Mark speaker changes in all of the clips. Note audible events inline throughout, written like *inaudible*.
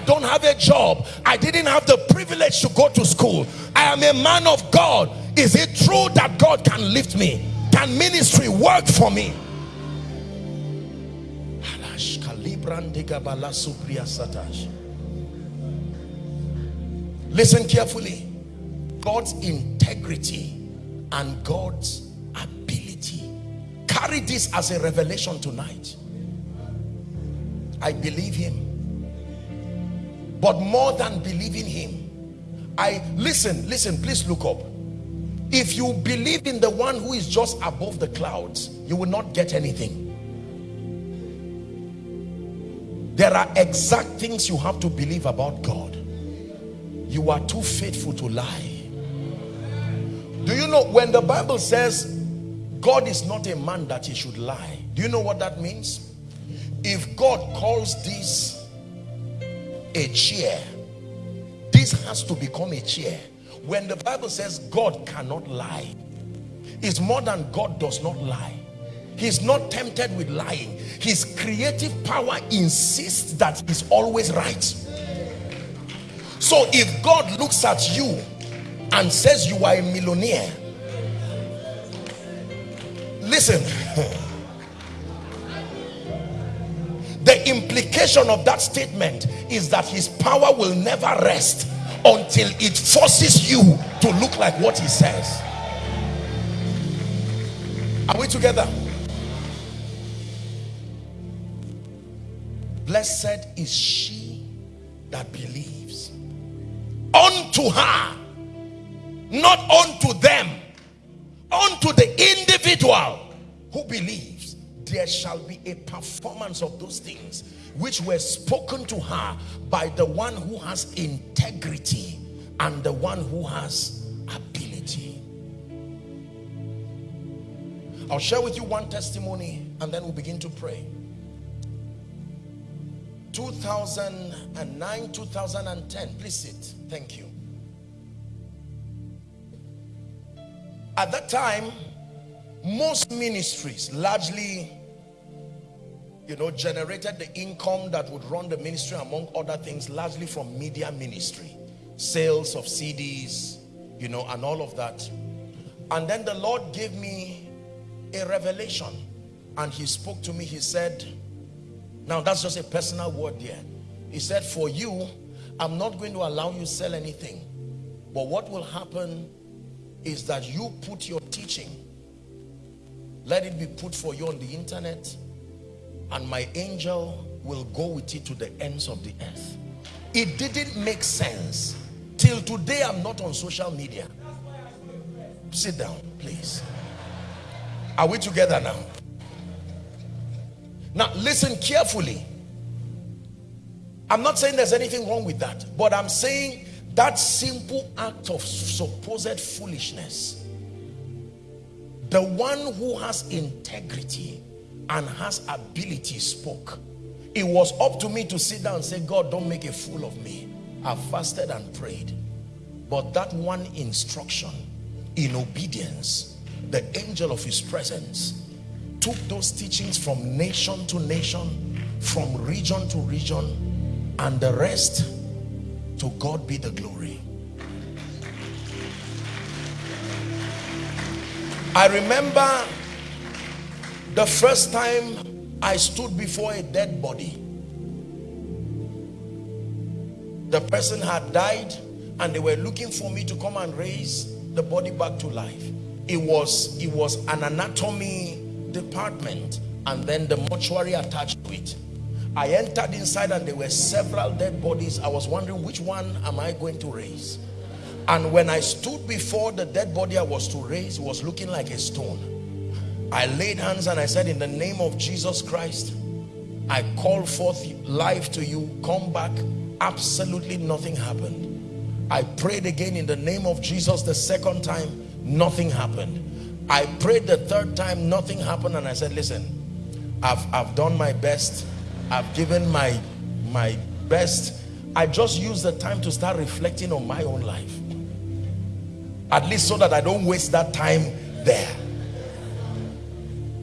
Speaker 1: I don't have a job. I didn't have the privilege to go to school. I am a man of God. Is it true that God can lift me? Can ministry work for me? Listen carefully. God's integrity and God's ability. Carry this as a revelation tonight. I believe him. But more than believing him, I listen, listen, please look up. If you believe in the one who is just above the clouds, you will not get anything. There are exact things you have to believe about God. You are too faithful to lie. Do you know when the Bible says God is not a man that he should lie? Do you know what that means? If God calls this a chair, this has to become a chair. When the Bible says God cannot lie, it's more than God does not lie. He's not tempted with lying. His creative power insists that he's always right. So if God looks at you and says you are a millionaire, listen. *laughs* The implication of that statement is that his power will never rest until it forces you to look like what he says. Are we together? Blessed is she that believes. Unto her, not unto them, unto the individual who believes, there shall be a performance of those things which were spoken to her by the one who has integrity and the one who has ability. I'll share with you one testimony and then we'll begin to pray. 2009, 2010. Please sit. Thank you. At that time, most ministries, largely, you know, generated the income that would run the ministry, among other things, largely from media ministry, sales of CDs, you know, and all of that. And then the Lord gave me a revelation and he spoke to me. He said, now that's just a personal word there. He said, for you, I'm not going to allow you sell anything. But what will happen is that you put your teaching, let it be put for you on the internet, and my angel will go with it to the ends of the earth. It didn't make sense. Till today, I'm not on social media. Sit down, please. Are we together now? Now, listen carefully. I'm not saying there's anything wrong with that, but I'm saying that simple act of supposed foolishness, the one who has integrity and has ability spoke. It was up to me to sit down and say, God, don't make a fool of me. I fasted and prayed. But that one instruction in obedience, the angel of his presence took those teachings from nation to nation, from region to region, and the rest, to God be the glory. I remember the first time I stood before a dead body. The person had died and they were looking for me to come and raise the body back to life. It was, it was an anatomy department and then the mortuary attached to it. I entered inside and there were several dead bodies. I was wondering which one am I going to raise? And when I stood before the dead body I was to raise, it was looking like a stone. I laid hands and I said, in the name of Jesus Christ, I call forth life to you. Come back. Absolutely nothing happened. I prayed again in the name of Jesus the second time. Nothing happened. I prayed the third time, nothing happened. And I said, listen, I've, I've done my best. I've given my, my best. I just use the time to start reflecting on my own life. At least so that I don't waste that time there.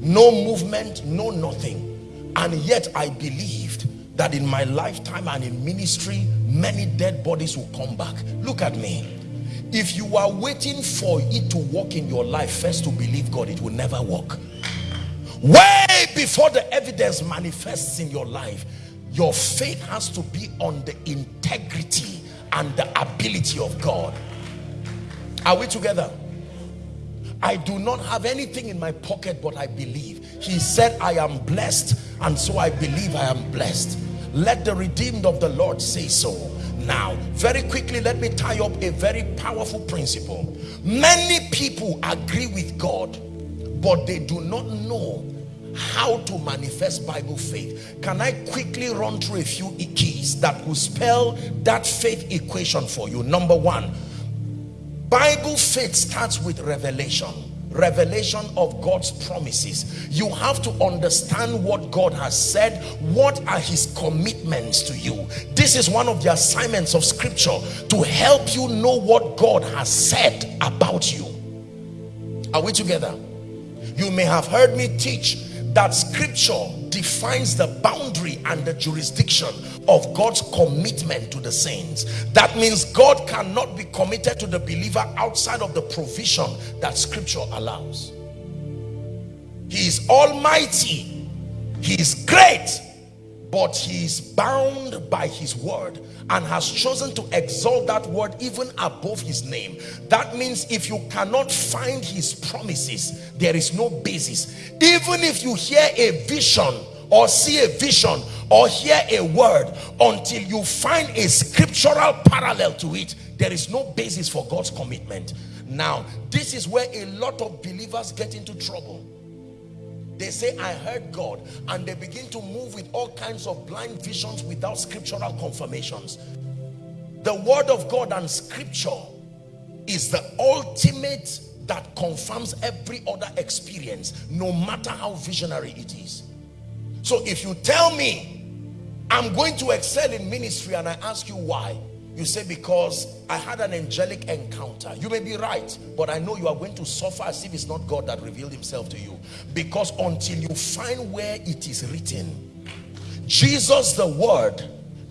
Speaker 1: No movement, no nothing. And yet I believed that in my lifetime and in ministry, many dead bodies will come back. Look at me. If you are waiting for it to work in your life, first to believe God, it will never work. Way before the evidence manifests in your life, your faith has to be on the integrity and the ability of God. Are we together? I do not have anything in my pocket but I believe. He said I am blessed and so I believe I am blessed. Let the redeemed of the Lord say so. Now, very quickly, let me tie up a very powerful principle. Many people agree with God, but they do not know how to manifest Bible faith. Can I quickly run through a few keys that will spell that faith equation for you? Number one, Bible faith starts with revelation revelation of God's promises. You have to understand what God has said. What are his commitments to you? This is one of the assignments of scripture to help you know what God has said about you. Are we together? You may have heard me teach that scripture defines the boundary and the jurisdiction of God's commitment to the saints. That means God cannot be committed to the believer outside of the provision that scripture allows. He is almighty. He is great. But he is bound by his word and has chosen to exalt that word even above his name. That means if you cannot find his promises, there is no basis. Even if you hear a vision or see a vision or hear a word until you find a scriptural parallel to it there is no basis for God's commitment now this is where a lot of believers get into trouble they say I heard God and they begin to move with all kinds of blind visions without scriptural confirmations. The word of God and scripture is the ultimate that confirms every other experience no matter how visionary it is. So if you tell me, I'm going to excel in ministry and I ask you why, you say because I had an angelic encounter. You may be right, but I know you are going to suffer as if it's not God that revealed himself to you. Because until you find where it is written, Jesus the word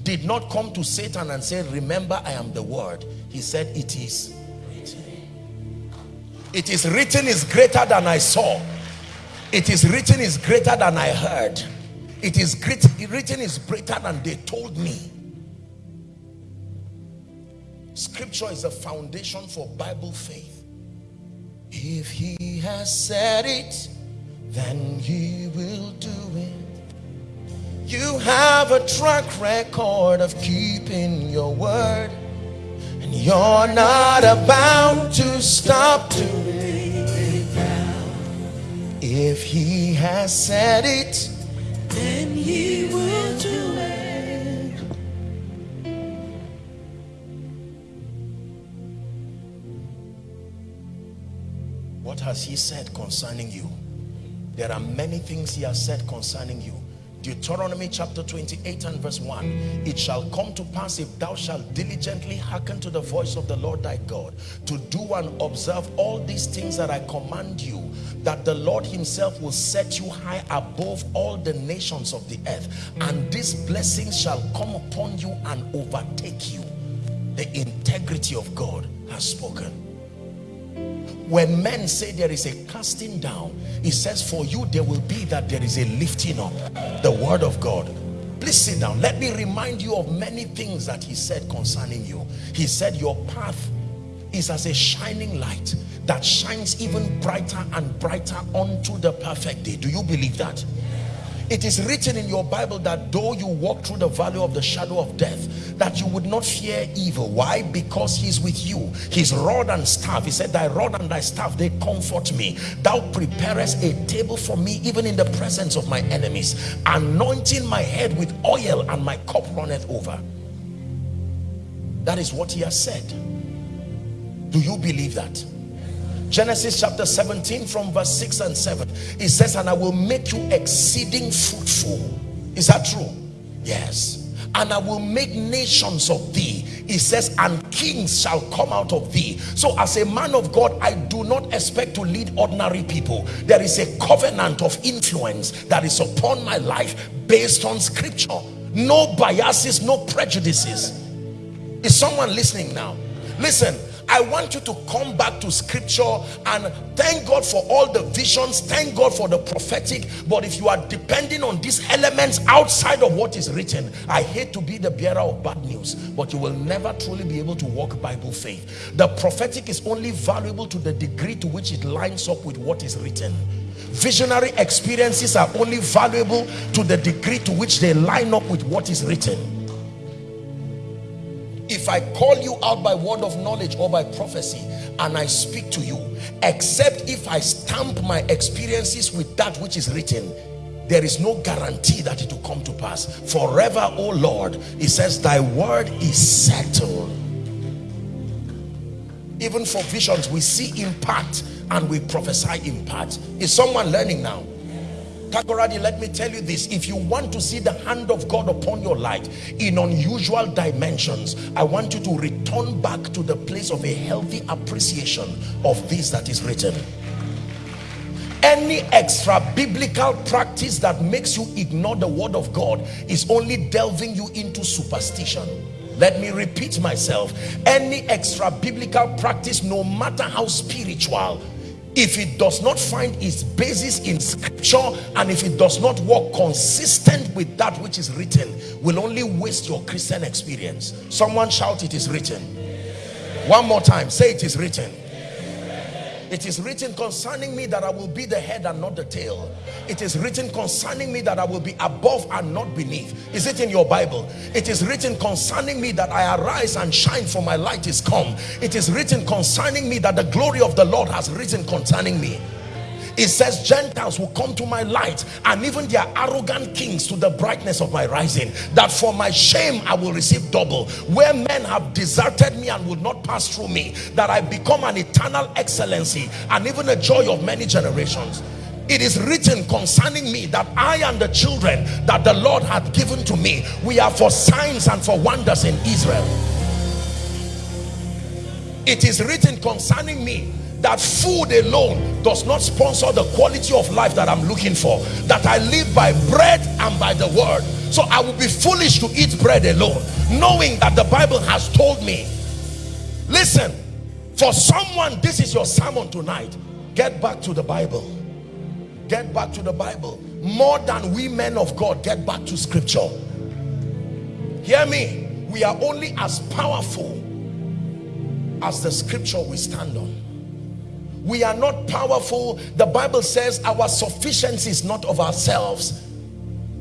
Speaker 1: did not come to Satan and say, remember I am the word. He said it is written. It is written is greater than I saw. It is written is greater than I heard it is great written is greater than they told me scripture is a foundation for bible faith. If he has said it then he will do it. You have a track record of keeping your word and you're not about to stop doing it if he has said it then he will do it. What has he said concerning you? There are many things he has said concerning you. Deuteronomy chapter 28 and verse 1 It shall come to pass if thou shalt diligently hearken to the voice of the Lord thy God to do and observe all these things that I command you that the Lord himself will set you high above all the nations of the earth and these blessings shall come upon you and overtake you the integrity of God has spoken when men say there is a casting down he says for you there will be that there is a lifting up. The word of God. Please sit down. Let me remind you of many things that he said concerning you. He said your path is as a shining light that shines even brighter and brighter unto the perfect day. Do you believe that it is written in your bible that though you walk through the valley of the shadow of death that you would not fear evil. Why? Because he's with you. His rod and staff. He said thy rod and thy staff they comfort me. Thou preparest a table for me even in the presence of my enemies. Anointing my head with oil and my cup runneth over. That is what he has said. Do you believe that Genesis chapter 17 from verse 6 and 7 it says and I will make you exceeding fruitful. Is that true? Yes. And I will make nations of thee. It says and kings shall come out of thee. So as a man of God I do not expect to lead ordinary people. There is a covenant of influence that is upon my life based on scripture. No biases no prejudices. Is someone listening now? Listen I want you to come back to scripture and thank God for all the visions. Thank God for the prophetic. But if you are depending on these elements outside of what is written, I hate to be the bearer of bad news, but you will never truly be able to walk Bible faith. The prophetic is only valuable to the degree to which it lines up with what is written. Visionary experiences are only valuable to the degree to which they line up with what is written if I call you out by word of knowledge or by prophecy and I speak to you except if I stamp my experiences with that which is written there is no guarantee that it will come to pass. Forever O Lord he says thy word is settled. Even for visions we see in part and we prophesy in part is someone learning now Takoradi, let me tell you this. If you want to see the hand of God upon your life in unusual dimensions, I want you to return back to the place of a healthy appreciation of this that is written. Any extra biblical practice that makes you ignore the word of God is only delving you into superstition. Let me repeat myself. Any extra biblical practice, no matter how spiritual, if it does not find its basis in scripture and if it does not work consistent with that which is written will only waste your christian experience. Someone shout it is written. One more time say it is written it is written concerning me that I will be the head and not the tail. It is written concerning me that I will be above and not beneath. Is it in your Bible? It is written concerning me that I arise and shine for my light is come. It is written concerning me that the glory of the Lord has risen concerning me it says gentiles will come to my light and even their arrogant kings to the brightness of my rising that for my shame i will receive double. Where men have deserted me and will not pass through me that i become an eternal excellency and even a joy of many generations. It is written concerning me that I and the children that the Lord had given to me we are for signs and for wonders in Israel. It is written concerning me that food alone does not sponsor the quality of life that I'm looking for that I live by bread and by the word. So I will be foolish to eat bread alone knowing that the Bible has told me listen for someone this is your sermon tonight. Get back to the Bible. Get back to the Bible. More than we men of God get back to scripture. Hear me. We are only as powerful as the scripture we stand on we are not powerful. The bible says our sufficiency is not of ourselves.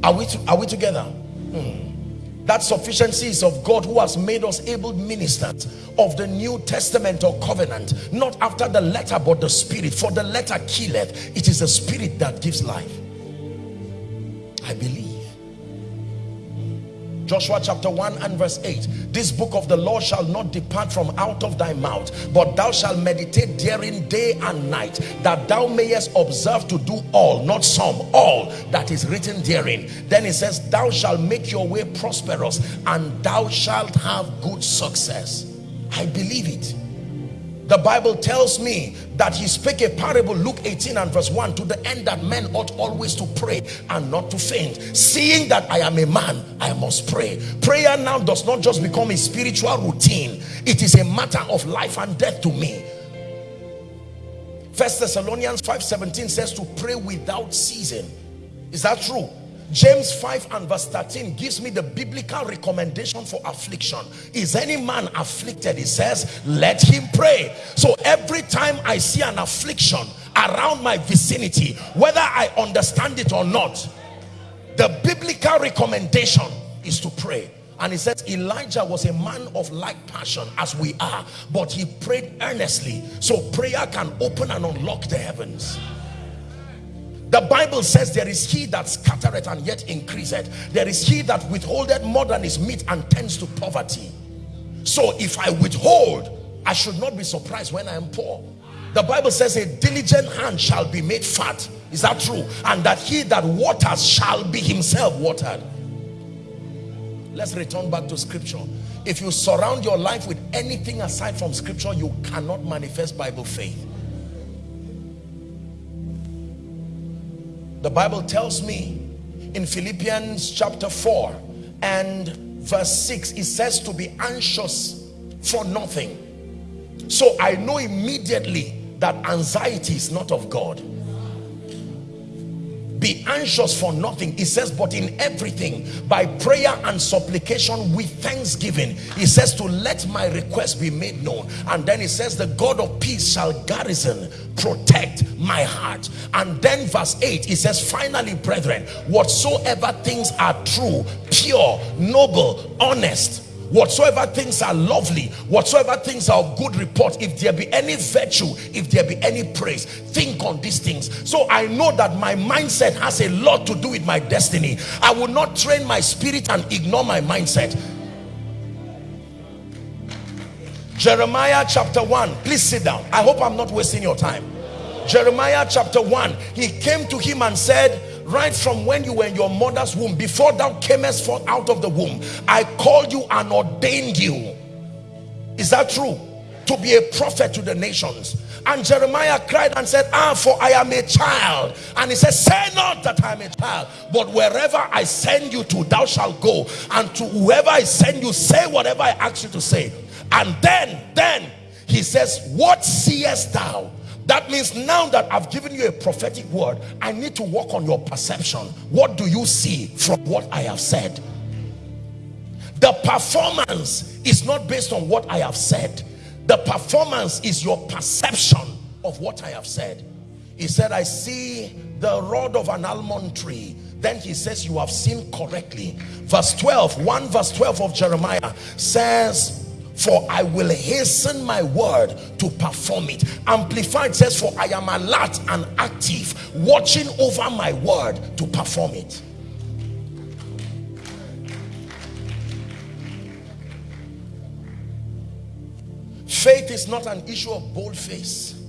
Speaker 1: Are we are we together? Hmm. that sufficiency is of god who has made us able ministers of the new testament or covenant not after the letter but the spirit. For the letter killeth it is the spirit that gives life. I believe Joshua chapter 1 and verse 8 this book of the law shall not depart from out of thy mouth but thou shalt meditate therein day and night that thou mayest observe to do all not some all that is written therein. Then it says thou shalt make your way prosperous and thou shalt have good success. I believe it the Bible tells me that he spake a parable, Luke 18 and verse 1, to the end that men ought always to pray and not to faint. Seeing that I am a man, I must pray. Prayer now does not just become a spiritual routine. It is a matter of life and death to me. First Thessalonians 5:17 says to pray without ceasing. Is that true? James 5 and verse 13 gives me the biblical recommendation for affliction. Is any man afflicted? He says, let him pray. So every time I see an affliction around my vicinity, whether I understand it or not, the biblical recommendation is to pray. And he says Elijah was a man of like passion as we are, but he prayed earnestly. So prayer can open and unlock the heavens. The Bible says there is he that scattereth and yet increaseth. There is he that withholdeth more than is meet and tends to poverty. So if I withhold, I should not be surprised when I am poor. The Bible says a diligent hand shall be made fat. Is that true? And that he that waters shall be himself watered. Let's return back to scripture. If you surround your life with anything aside from scripture, you cannot manifest Bible faith. The Bible tells me in Philippians chapter 4 and verse 6 it says to be anxious for nothing. So i know immediately that anxiety is not of god be anxious for nothing. He says but in everything by prayer and supplication with thanksgiving he says to let my request be made known. And then he says the god of peace shall garrison protect my heart. And then verse 8 he says finally brethren whatsoever things are true pure noble honest whatsoever things are lovely whatsoever things are of good report if there be any virtue if there be any praise think on these things. So i know that my mindset has a lot to do with my destiny. I will not train my spirit and ignore my mindset. Jeremiah chapter 1 please sit down. I hope i'm not wasting your time. Jeremiah chapter 1 he came to him and said right from when you were in your mother's womb before thou camest forth out of the womb i called you and ordained you. Is that true? To be a prophet to the nations. And jeremiah cried and said ah for i am a child. And he said say not that i am a child but wherever i send you to thou shalt go. And to whoever i send you say whatever i ask you to say. And then then he says what seest thou that means now that I've given you a prophetic word, I need to work on your perception. What do you see from what I have said? The performance is not based on what I have said. The performance is your perception of what I have said. He said, I see the rod of an almond tree. Then he says, you have seen correctly. Verse 12, 1 verse 12 of Jeremiah says, for I will hasten my word to perform it. Amplified says, for I am alert and active, watching over my word to perform it. Faith is not an issue of bold face.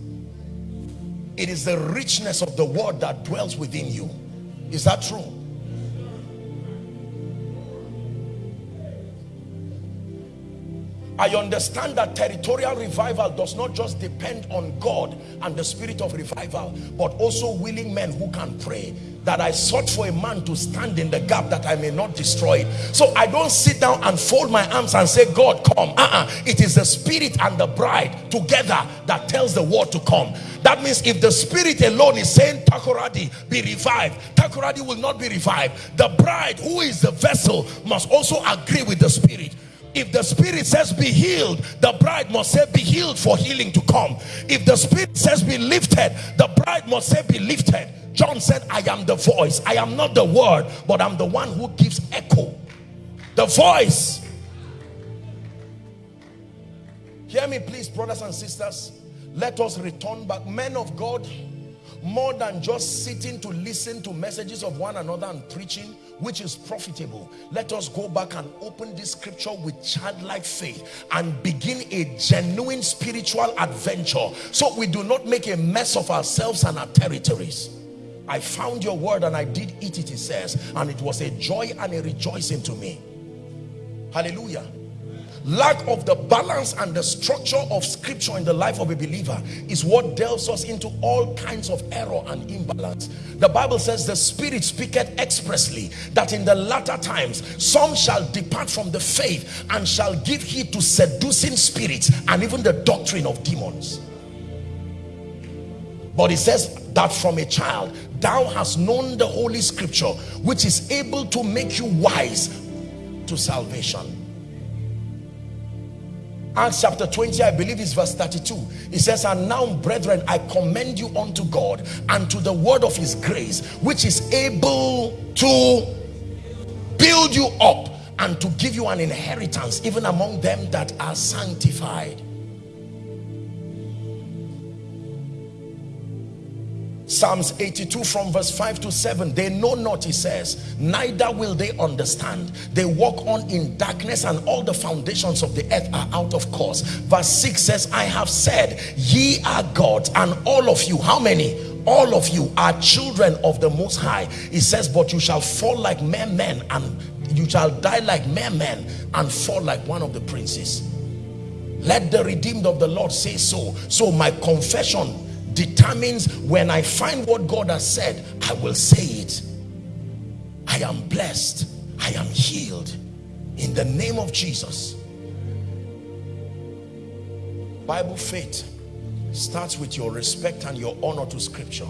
Speaker 1: It is the richness of the word that dwells within you. Is that true? I understand that territorial revival does not just depend on God and the spirit of revival, but also willing men who can pray. That I sought for a man to stand in the gap that I may not destroy it. So I don't sit down and fold my arms and say, God, come. Uh -uh. It is the spirit and the bride together that tells the word to come. That means if the spirit alone is saying, Takoradi, be revived, Takoradi will not be revived. The bride, who is the vessel, must also agree with the spirit if the spirit says be healed the bride must say be healed for healing to come. If the spirit says be lifted the bride must say be lifted. John said i am the voice. I am not the word but i'm the one who gives echo. The voice. Hear me please brothers and sisters. Let us return back. Men of god more than just sitting to listen to messages of one another and preaching which is profitable. Let us go back and open this scripture with childlike faith and begin a genuine spiritual adventure. So we do not make a mess of ourselves and our territories. I found your word and I did eat it, it says, and it was a joy and a rejoicing to me. Hallelujah lack of the balance and the structure of scripture in the life of a believer is what delves us into all kinds of error and imbalance. The bible says the spirit speaketh expressly that in the latter times some shall depart from the faith and shall give heed to seducing spirits and even the doctrine of demons. But it says that from a child thou hast known the holy scripture which is able to make you wise to salvation Acts chapter 20, I believe is verse 32. It says, And now, brethren, I commend you unto God and to the word of his grace, which is able to build you up and to give you an inheritance, even among them that are sanctified. Psalms 82 from verse 5 to 7 they know not he says neither will they understand. They walk on in darkness and all the foundations of the earth are out of course. Verse 6 says I have said ye are gods and all of you how many? All of you are children of the most high. He says but you shall fall like mere men and you shall die like mere men and fall like one of the princes. Let the redeemed of the Lord say so. So my confession determines when I find what God has said, I will say it. I am blessed. I am healed. in the name of Jesus Bible faith starts with your respect and your honor to scripture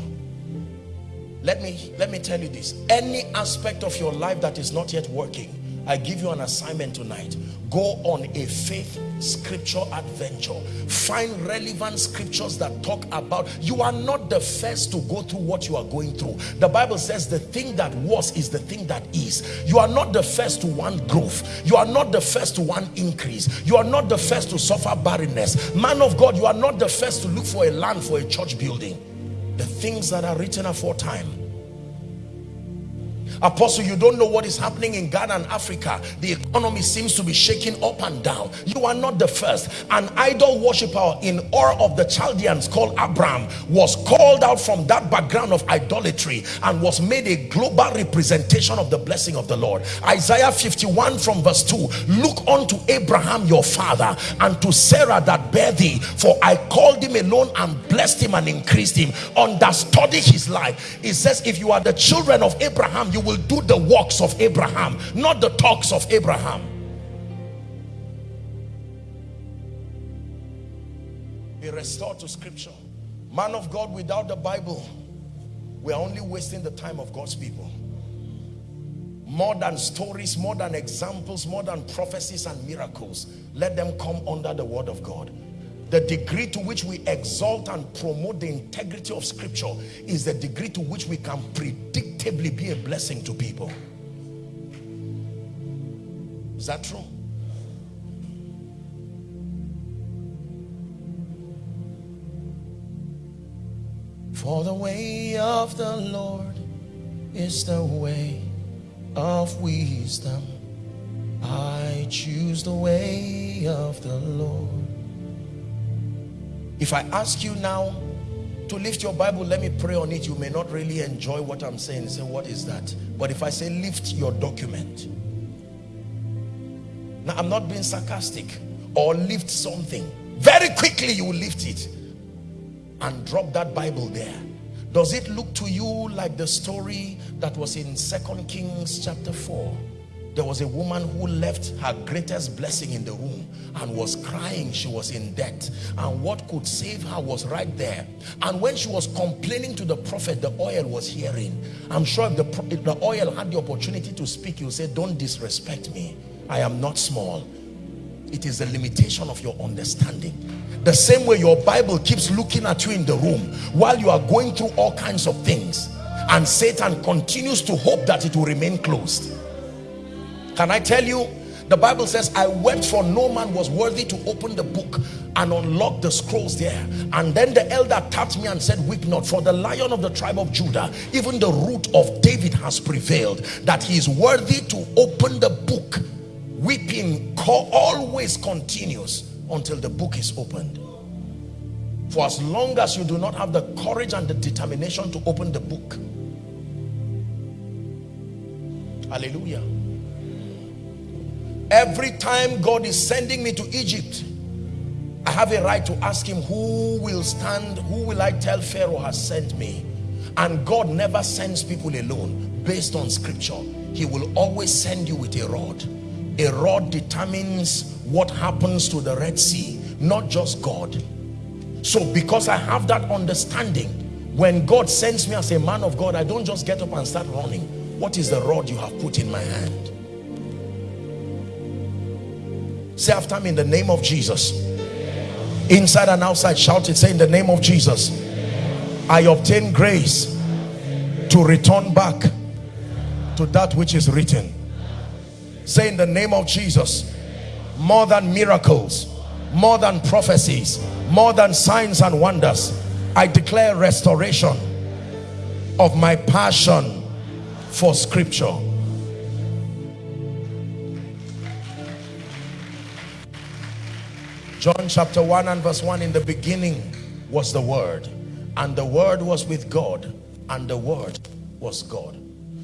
Speaker 1: let me let me tell you this any aspect of your life that is not yet working I give you an assignment tonight. Go on a faith scripture adventure. Find relevant scriptures that talk about, you are not the first to go through what you are going through. The Bible says the thing that was is the thing that is. You are not the first to want growth. You are not the first to want increase. You are not the first to suffer barrenness. Man of God, you are not the first to look for a land for a church building. The things that are written aforetime Apostle, you don't know what is happening in Ghana and Africa. The economy seems to be shaking up and down. You are not the first. An idol worshiper in Ur of the Chaldeans called Abraham was called out from that background of idolatry and was made a global representation of the blessing of the Lord. Isaiah 51 from verse 2, look unto Abraham your father and to Sarah that bare thee, for I called him alone and blessed him and increased him. Understudy his life. It says, if you are the children of Abraham, you will do the works of Abraham, not the talks of Abraham. Be restored to scripture. Man of God, without the Bible, we are only wasting the time of God's people. More than stories, more than examples, more than prophecies and miracles, let them come under the word of God the degree to which we exalt and promote the integrity of scripture is the degree to which we can predictably be a blessing to people. Is that true? For the way of the Lord is the way of wisdom. I choose the way of the Lord if I ask you now to lift your Bible, let me pray on it. You may not really enjoy what I'm saying. Say, what is that? But if I say lift your document. Now, I'm not being sarcastic. Or lift something. Very quickly you lift it. And drop that Bible there. Does it look to you like the story that was in Second Kings chapter 4? There was a woman who left her greatest blessing in the room and was crying. She was in debt. And what could save her was right there. And when she was complaining to the prophet the oil was hearing. I'm sure if the, if the oil had the opportunity to speak you say don't disrespect me. I am not small. It is the limitation of your understanding. The same way your bible keeps looking at you in the room while you are going through all kinds of things and satan continues to hope that it will remain closed can I tell you? The Bible says, I wept for no man was worthy to open the book and unlock the scrolls there. And then the elder tapped me and said, weep not, for the lion of the tribe of Judah, even the root of David has prevailed, that he is worthy to open the book. Weeping always continues until the book is opened. For as long as you do not have the courage and the determination to open the book. Hallelujah Every time God is sending me to Egypt, I have a right to ask him who will stand, who will I tell Pharaoh has sent me? And God never sends people alone based on scripture. He will always send you with a rod. A rod determines what happens to the Red Sea, not just God. So because I have that understanding, when God sends me as a man of God, I don't just get up and start running. What is the rod you have put in my hand? Say after me in the name of Jesus. Inside and outside, shout it. Say in the name of Jesus. I obtain grace to return back to that which is written. Say in the name of Jesus. More than miracles, more than prophecies, more than signs and wonders. I declare restoration of my passion for scripture John chapter 1 and verse 1 in the beginning was the word and the word was with God and the word was God.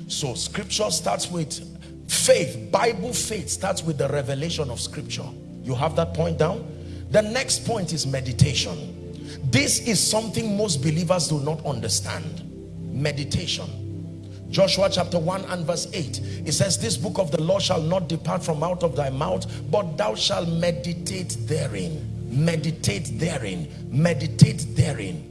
Speaker 1: So scripture starts with faith Bible faith starts with the revelation of scripture. You have that point down? The next point is meditation. This is something most believers do not understand. Meditation Joshua chapter 1 and verse 8 it says this book of the law shall not depart from out of thy mouth but thou shalt meditate therein. Meditate therein. Meditate therein.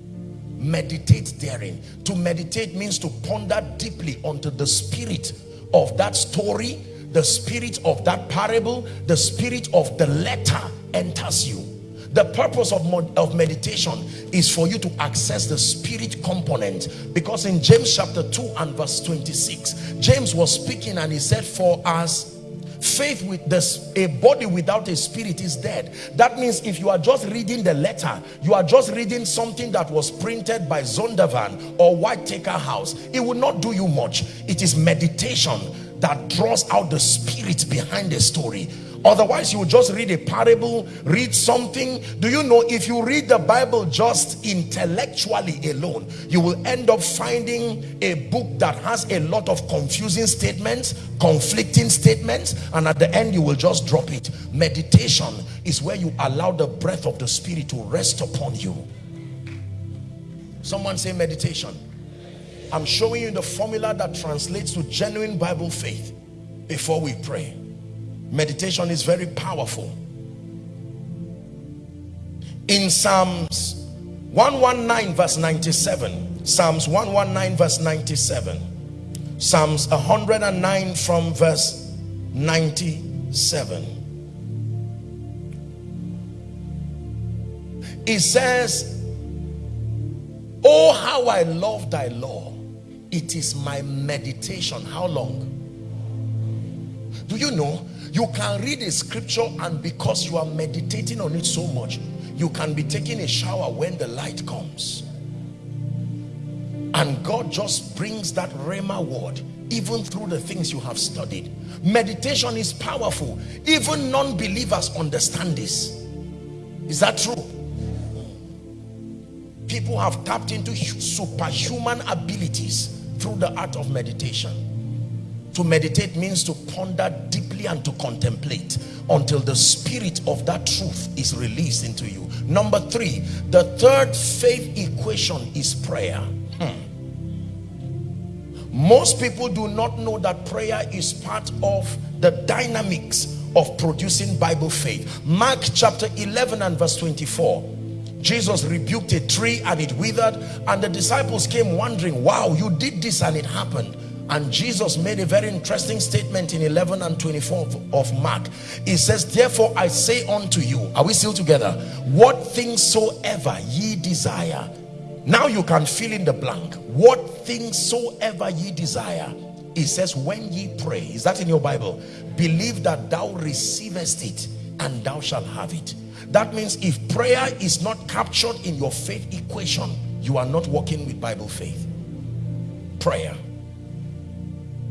Speaker 1: Meditate therein. To meditate means to ponder deeply onto the spirit of that story the spirit of that parable the spirit of the letter enters you the purpose of, of meditation is for you to access the spirit component. Because in James chapter 2 and verse 26 James was speaking and he said for us faith with this a body without a spirit is dead. That means if you are just reading the letter you are just reading something that was printed by Zondervan or Whitaker House it will not do you much. It is meditation that draws out the spirit behind the story otherwise you will just read a parable read something. Do you know if you read the bible just intellectually alone you will end up finding a book that has a lot of confusing statements conflicting statements and at the end you will just drop it. Meditation is where you allow the breath of the spirit to rest upon you. Someone say meditation. I'm showing you the formula that translates to genuine bible faith before we pray meditation is very powerful. In psalms 119 verse 97 psalms 119 verse 97 psalms 109 from verse 97 it says oh how i love thy law. It is my meditation. How long? Do you know you can read a scripture and because you are meditating on it so much, you can be taking a shower when the light comes. And God just brings that Rhema word even through the things you have studied. Meditation is powerful. Even non-believers understand this. Is that true? People have tapped into superhuman abilities through the art of meditation. To meditate means to ponder deeply and to contemplate until the spirit of that truth is released into you. Number three, the third faith equation is prayer. Hmm. Most people do not know that prayer is part of the dynamics of producing Bible faith. Mark chapter 11 and verse 24. Jesus rebuked a tree and it withered and the disciples came wondering, wow, you did this and it happened and Jesus made a very interesting statement in 11 and 24 of, of Mark. He says, therefore I say unto you, are we still together? What things soever ye desire. Now you can fill in the blank. What things soever ye desire. He says, when ye pray, is that in your Bible? Believe that thou receivest it and thou shalt have it. That means if prayer is not captured in your faith equation, you are not working with Bible faith. Prayer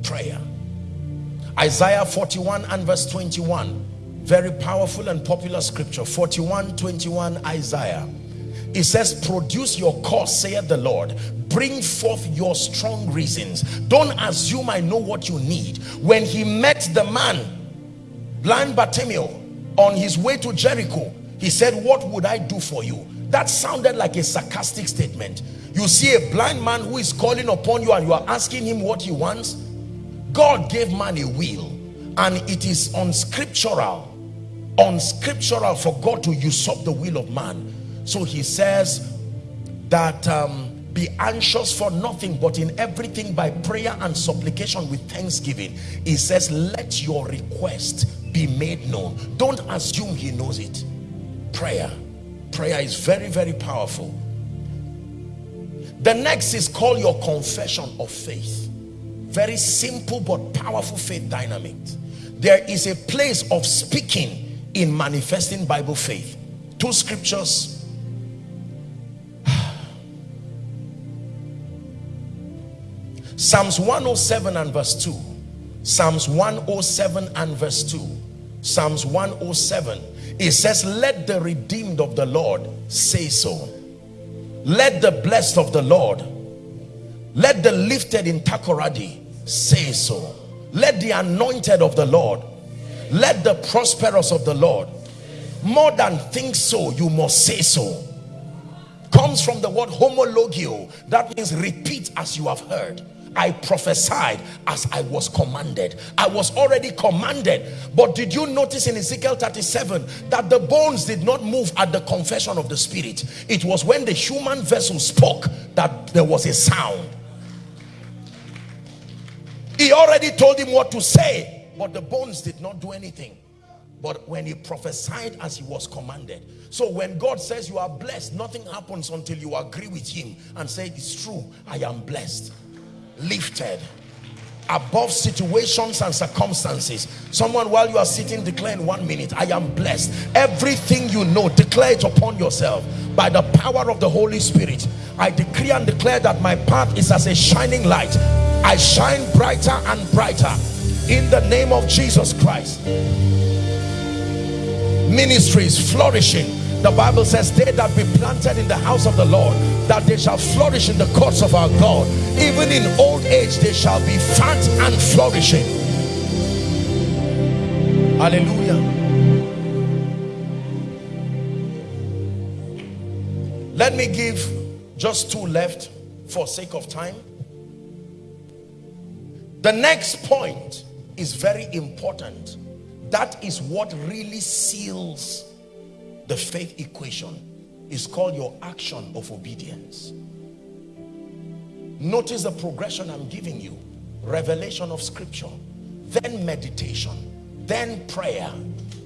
Speaker 1: prayer. Isaiah 41 and verse 21 very powerful and popular scripture. 41 21 Isaiah. It says produce your cause saith the Lord. Bring forth your strong reasons. Don't assume I know what you need. When he met the man blind Bartimaeus on his way to Jericho he said what would I do for you? That sounded like a sarcastic statement. You see a blind man who is calling upon you and you are asking him what he wants God gave man a will and it is unscriptural unscriptural for God to usurp the will of man. So he says that um, be anxious for nothing but in everything by prayer and supplication with thanksgiving. He says let your request be made known. Don't assume he knows it. Prayer. Prayer is very very powerful. The next is call your confession of faith very simple but powerful faith dynamic. There is a place of speaking in manifesting bible faith. Two scriptures. *sighs* Psalms 107 and verse 2 psalms 107 and verse 2 psalms 107 it says let the redeemed of the lord say so. Let the blessed of the lord let the lifted in Takoradi say so. Let the anointed of the Lord, let the prosperous of the Lord, more than think so, you must say so. Comes from the word homologio, that means repeat as you have heard. I prophesied as I was commanded. I was already commanded. But did you notice in Ezekiel 37 that the bones did not move at the confession of the spirit? It was when the human vessel spoke that there was a sound. He already told him what to say, but the bones did not do anything. But when he prophesied as he was commanded. So when God says you are blessed, nothing happens until you agree with him and say, it's true, I am blessed lifted above situations and circumstances. Someone while you are sitting declare in one minute i am blessed. Everything you know declare it upon yourself. By the power of the holy spirit i decree and declare that my path is as a shining light. I shine brighter and brighter. In the name of jesus christ ministry is flourishing the bible says they that be planted in the house of the lord that they shall flourish in the courts of our God. Even in old age, they shall be fat and flourishing. Hallelujah. Let me give just two left for sake of time. The next point is very important. That is what really seals the faith equation is called your action of obedience. Notice the progression I'm giving you. Revelation of scripture, then meditation, then prayer.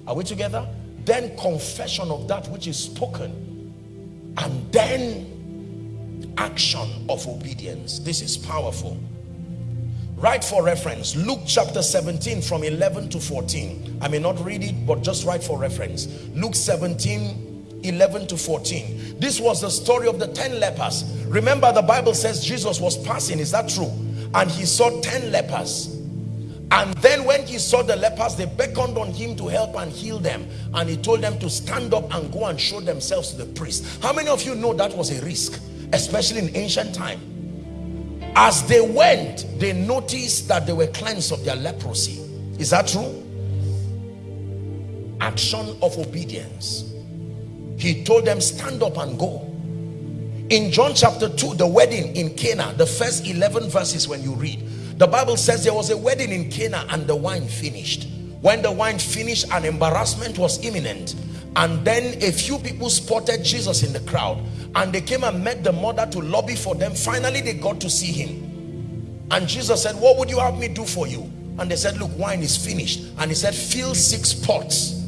Speaker 1: Are we together? Then confession of that which is spoken. And then action of obedience. This is powerful. Write for reference. Luke chapter 17 from 11 to 14. I may not read it, but just write for reference. Luke 17 11 to 14 this was the story of the 10 lepers. Remember the bible says jesus was passing. Is that true? And he saw 10 lepers. And then when he saw the lepers they beckoned on him to help and heal them. And he told them to stand up and go and show themselves to the priest. How many of you know that was a risk especially in ancient time as they went they noticed that they were cleansed of their leprosy. Is that true? Action of obedience. He told them stand up and go. In John chapter 2 the wedding in Cana the first 11 verses when you read the Bible says there was a wedding in Cana and the wine finished. When the wine finished an embarrassment was imminent and then a few people spotted Jesus in the crowd. And they came and met the mother to lobby for them. Finally they got to see him. And Jesus said what would you have me do for you? And they said look wine is finished. And he said fill six pots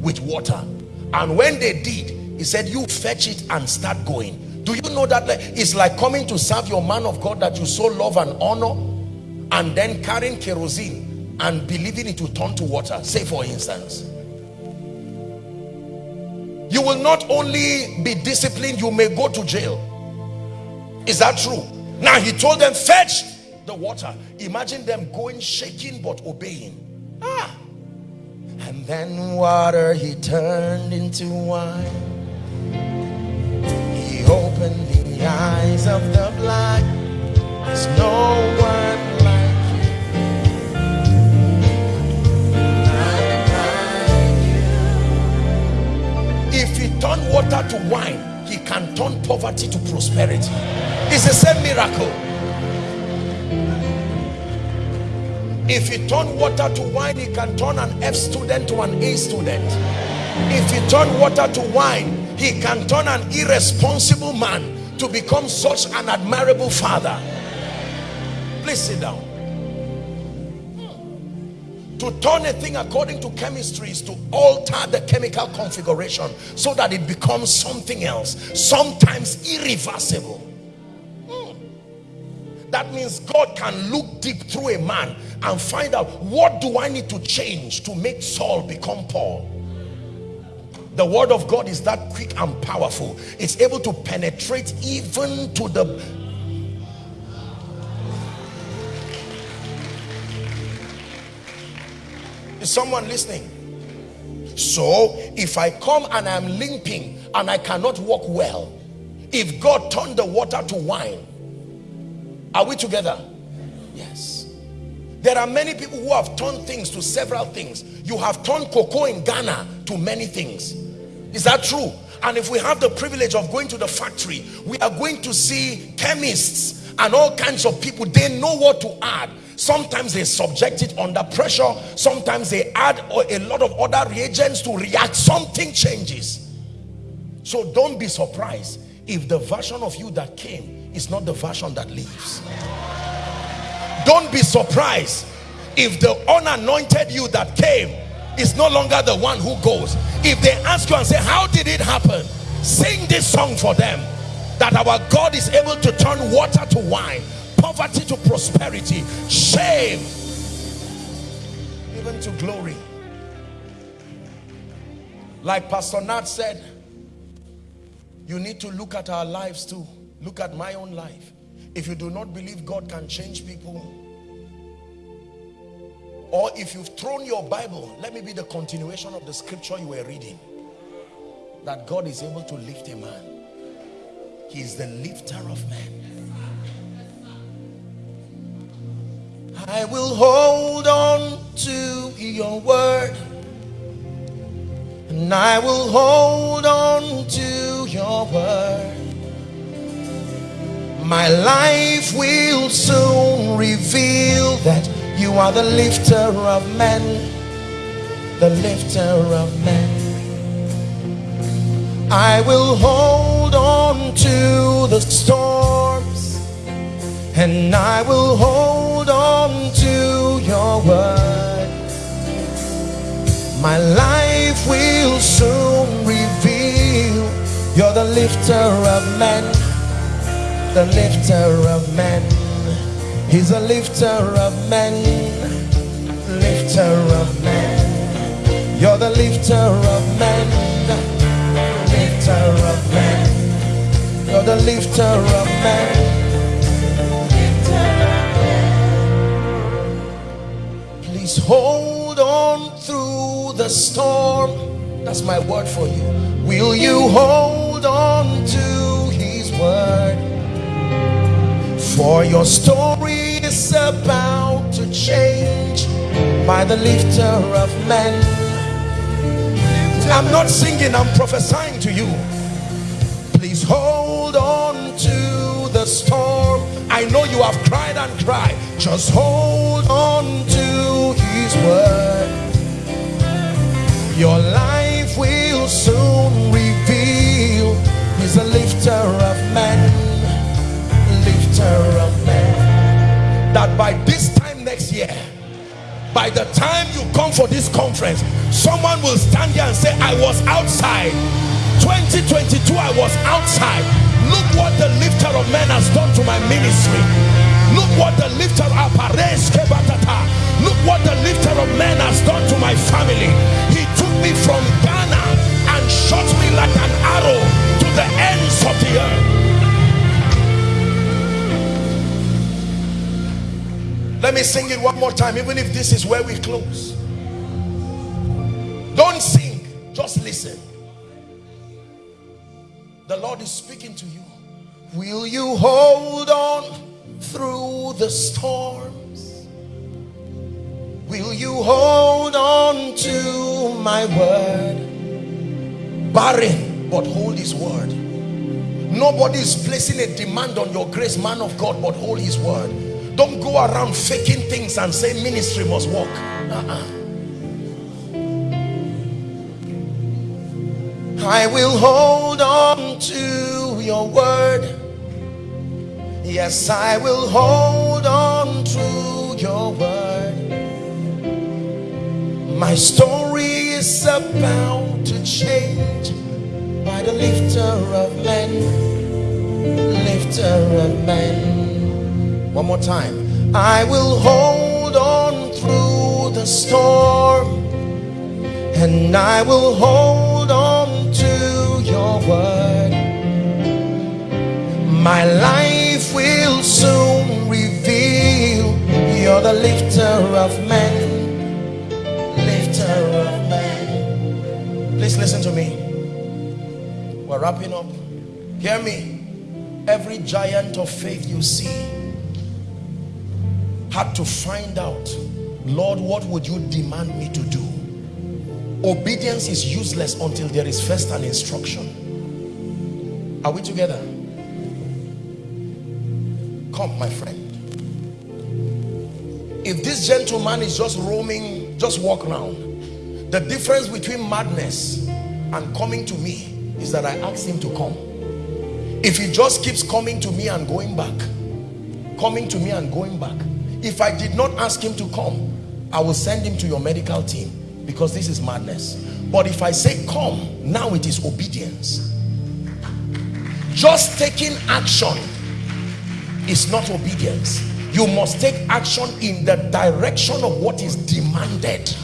Speaker 1: with water. And when they did he said you fetch it and start going. Do you know that it's like coming to serve your man of God that you so love and honor and then carrying kerosene and believing it will turn to water? Say for instance you will not only be disciplined you may go to jail. Is that true? Now he told them fetch the water. Imagine them going shaking but obeying. Ah. And then water he turned into wine. He opened the eyes of the blind. There's no one If he turned water to wine, he can turn poverty to prosperity. It's the same miracle. If he turn water to wine, he can turn an F student to an A student. If he turn water to wine, he can turn an irresponsible man to become such an admirable father. Please sit down. To turn a thing according to chemistry is to alter the chemical configuration so that it becomes something else, sometimes irreversible. Hmm. That means God can look deep through a man and find out what do I need to change to make Saul become Paul. The word of God is that quick and powerful. It's able to penetrate even to the Is someone listening? So if I come and I'm limping and I cannot walk well, if God turned the water to wine, are we together? Yes. There are many people who have turned things to several things. You have turned cocoa in Ghana to many things. Is that true? And if we have the privilege of going to the factory, we are going to see chemists and all kinds of people they know what to add sometimes they subject it under pressure. Sometimes they add a lot of other reagents to react. Something changes. So don't be surprised if the version of you that came is not the version that lives don't be surprised if the unanointed you that came is no longer the one who goes. If they ask you and say how did it happen? Sing this song for them that our God is able to turn water to wine poverty to prosperity shame even to glory. Like Pastor Nat said you need to look at our lives too. Look at my own life. If you do not believe God can change people or if you've thrown your Bible let me be the continuation of the scripture you were reading that God is able to lift a man. He is the lifter of men I will hold on to your word and I will hold on to your word my life will soon reveal that you are the lifter of men, the lifter of men. I will hold on to the storms and I will hold on to your word. My life will soon reveal you're the lifter of men, the lifter of men. He's a lifter of men, lifter of men. You're the lifter of men, lifter of men. You're the lifter of men. Please hold on through the storm. That's my word for you. Will you hold on to his word? For your story is about to change by the lifter of men. I'm not singing, I'm prophesying to you. Please hold on to the storm. I know you have cried and cried. Just hold on to his word. Your life will soon reveal he's a lifter of men Lifter of men. That by this time next year, by the time you come for this conference, someone will stand here and say, I was outside. 2022, I was outside. Look what the lifter of men has done to my ministry. Look what the lifter of Look what the lifter of men has done to my family. He took me from Ghana and shot me like an arrow to the ends of the earth. Let me sing it one more time, even if this is where we close. Don't sing, just listen. The Lord is speaking to you. Will you hold on through the storms? Will you hold on to my word? Barren, but hold his word. Nobody is placing a demand on your grace, man of God, but hold his word don't go around faking things and say ministry must work. Uh -uh. I will hold on to your word. Yes, I will hold on to your word. My story is about to change by the lifter of men, lifter of men. One more time. I will hold on through the storm and I will hold word. My life will soon reveal you're the lifter of men. Lifter of men. Please listen to me. We're wrapping up. Hear me. Every giant of faith you see had to find out, Lord, what would you demand me to do? Obedience is useless until there is first an instruction. Are we together? come my friend. If this gentleman is just roaming just walk around the difference between madness and coming to me is that I asked him to come. If he just keeps coming to me and going back coming to me and going back if I did not ask him to come I will send him to your medical team because this is madness. But if I say come now it is obedience just taking action is not obedience. You must take action in the direction of what is demanded.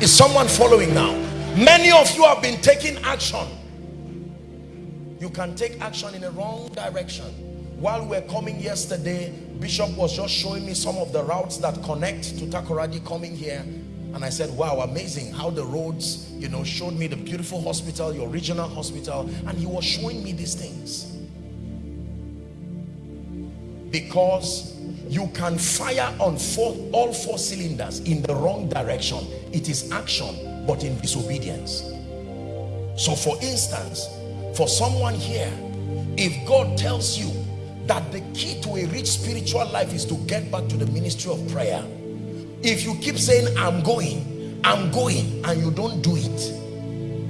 Speaker 1: Is someone following now? Many of you have been taking action. You can take action in the wrong direction. While we we're coming yesterday bishop was just showing me some of the routes that connect to takoradi coming here and i said wow amazing how the roads you know showed me the beautiful hospital your regional hospital and he was showing me these things. Because you can fire on four, all four cylinders in the wrong direction. It is action but in disobedience. So for instance for someone here if God tells you that the key to a rich spiritual life is to get back to the ministry of prayer if you keep saying I'm going I'm going and you don't do it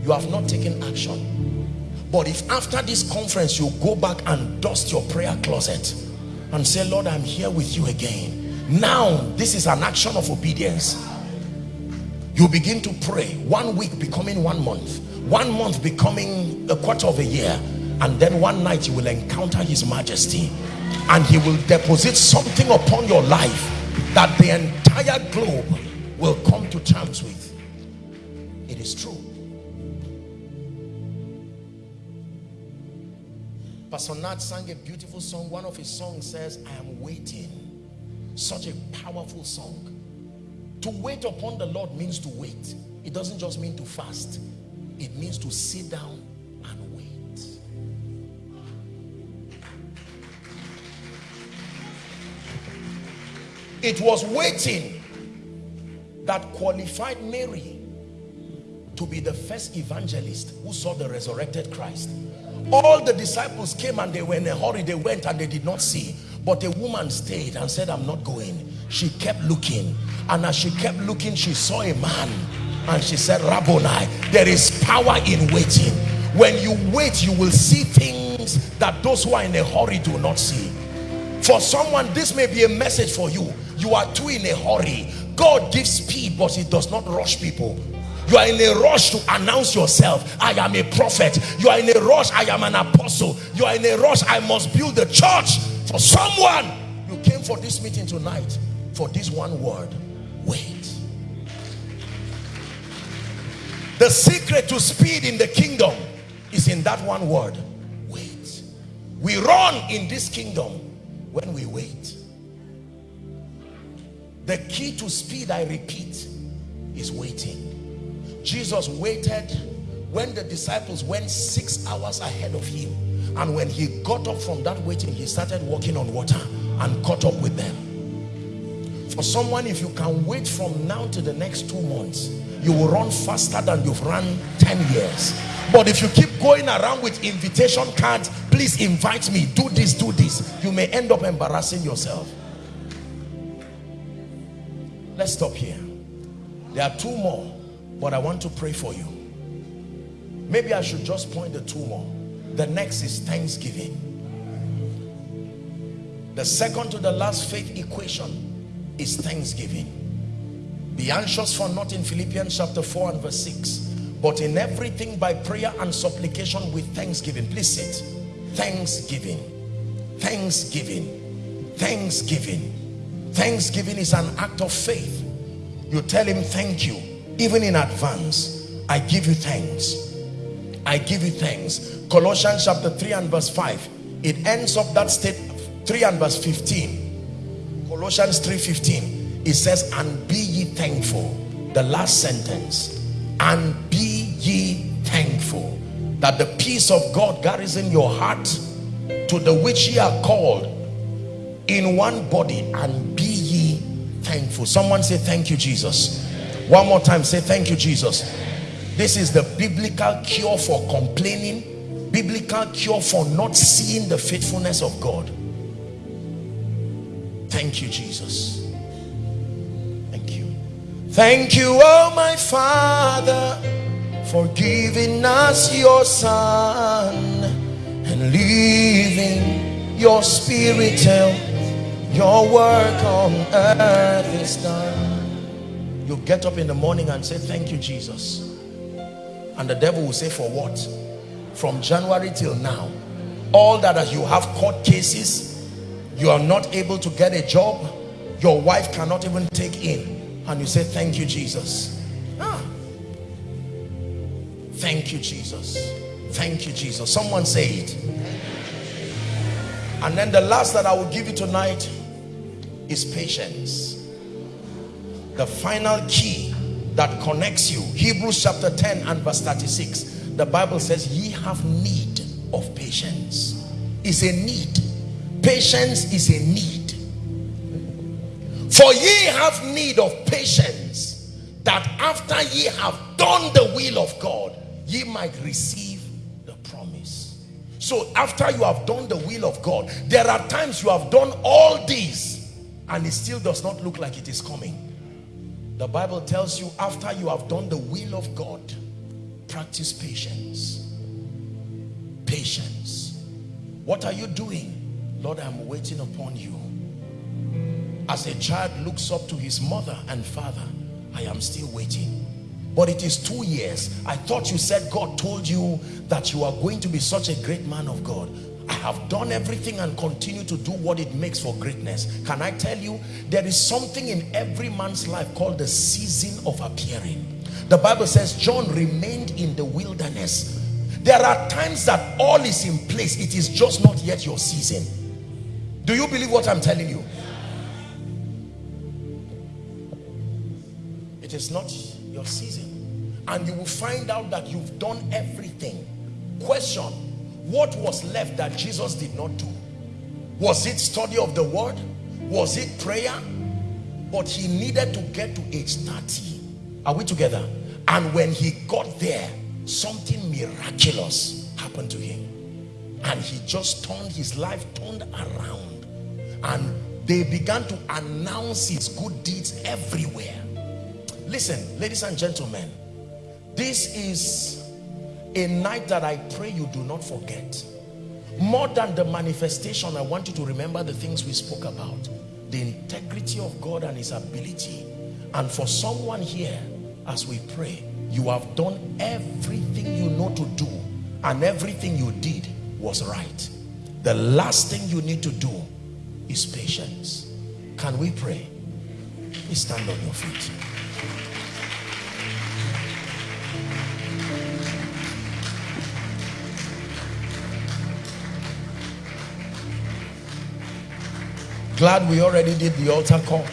Speaker 1: you have not taken action. But if after this conference you go back and dust your prayer closet and say Lord I'm here with you again now this is an action of obedience. You begin to pray one week becoming one month one month becoming a quarter of a year and then one night you will encounter his majesty and he will deposit something upon your life that the entire globe will come to terms with it is true Pastor Nat sang a beautiful song. One of his songs says, I am waiting. Such a powerful song. To wait upon the Lord means to wait. It doesn't just mean to fast. It means to sit down It was waiting that qualified Mary to be the first evangelist who saw the resurrected Christ. All the disciples came and they were in a hurry. They went and they did not see. But a woman stayed and said i'm not going. She kept looking. And as she kept looking she saw a man. And she said rabboni there is power in waiting. When you wait you will see things that those who are in a hurry do not see for someone this may be a message for you. You are too in a hurry. God gives speed but he does not rush people. You are in a rush to announce yourself. I am a prophet. You are in a rush. I am an apostle. You are in a rush. I must build the church for someone. You came for this meeting tonight for this one word. Wait. The secret to speed in the kingdom is in that one word. Wait. We run in this kingdom when we wait. The key to speed i repeat is waiting. Jesus waited when the disciples went six hours ahead of him. And when he got up from that waiting he started walking on water and caught up with them. For someone if you can wait from now to the next two months you will run faster than you've run 10 years. But if you keep going around with invitation cards please invite me. Do this do this. You may end up embarrassing yourself. Let's stop here. There are two more but I want to pray for you. Maybe I should just point the two more. The next is thanksgiving. The second to the last faith equation is thanksgiving be anxious for nothing Philippians chapter 4 and verse 6 but in everything by prayer and supplication with thanksgiving. Please sit. Thanksgiving. Thanksgiving. Thanksgiving. Thanksgiving is an act of faith. You tell him thank you. Even in advance I give you thanks. I give you thanks. Colossians chapter 3 and verse 5 it ends up that state 3 and verse 15 Colossians 3 15 it says and be ye thankful. The last sentence. And be ye thankful that the peace of God garrison your heart to the which ye are called in one body and be ye thankful. Someone say thank you Jesus. One more time say thank you jesus. This is the biblical cure for complaining biblical cure for not seeing the faithfulness of God. Thank you, Jesus. Thank you. Oh my Father, for giving us your Son and leaving your Spirit till your work on earth is done. You get up in the morning and say, Thank you, Jesus. And the devil will say, For what? From January till now, all that as you have court cases, you are not able to get a job your wife cannot even take in and you say thank you Jesus. Ah. thank you Jesus. Thank you Jesus. Someone say it. And then the last that I will give you tonight is patience. The final key that connects you Hebrews chapter 10 and verse 36 the Bible says ye have need of patience. Is a need. Patience is a need for ye have need of patience that after ye have done the will of God ye might receive the promise. So after you have done the will of God there are times you have done all these and it still does not look like it is coming. The Bible tells you after you have done the will of God practice patience. Patience. What are you doing? Lord, I'm waiting upon you. As a child looks up to his mother and father, I am still waiting. But it is two years. I thought you said God told you that you are going to be such a great man of God. I have done everything and continue to do what it makes for greatness. Can I tell you, there is something in every man's life called the season of appearing. The Bible says John remained in the wilderness. There are times that all is in place. It is just not yet your season. Do you believe what I'm telling you? Is not your season. And you will find out that you've done everything. Question, what was left that Jesus did not do? Was it study of the word? Was it prayer? But he needed to get to age 30. Are we together? And when he got there, something miraculous happened to him. And he just turned his life, turned around and they began to announce his good deeds everywhere listen ladies and gentlemen this is a night that I pray you do not forget more than the manifestation I want you to remember the things we spoke about the integrity of God and his ability and for someone here as we pray you have done everything you know to do and everything you did was right the last thing you need to do is patience. Can we pray? Please stand on your feet. Glad we already did the altar call.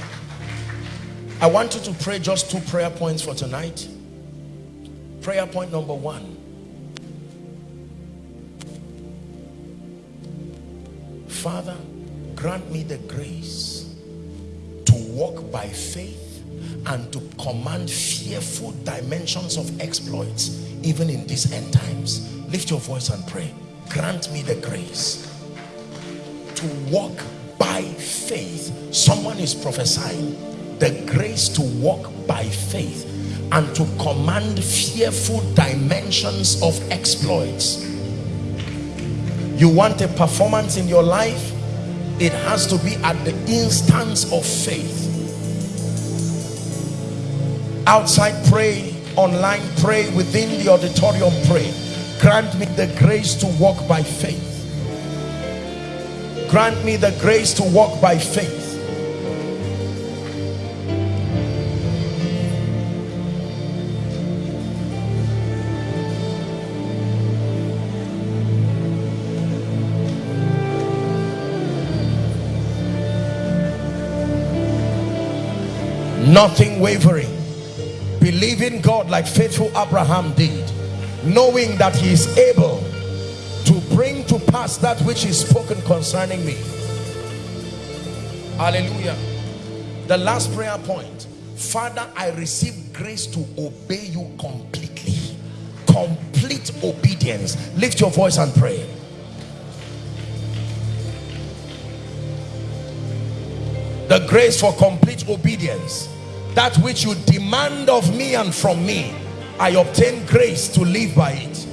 Speaker 1: I want you to pray just two prayer points for tonight. Prayer point number one. Father, grant me the grace to walk by faith and to command fearful dimensions of exploits even in these end times. Lift your voice and pray. Grant me the grace to walk by faith. Someone is prophesying. The grace to walk by faith and to command fearful dimensions of exploits. You want a performance in your life? It has to be at the instance of faith outside pray. Online pray. Within the auditorium pray. Grant me the grace to walk by faith. Grant me the grace to walk by faith. Nothing wavering believing God like faithful Abraham did knowing that he is able to bring to pass that which is spoken concerning me. Hallelujah. The last prayer point. Father I receive grace to obey you completely. Completely complete obedience. Lift your voice and pray. The grace for complete obedience that which you demand of me and from me I obtain grace to live by it.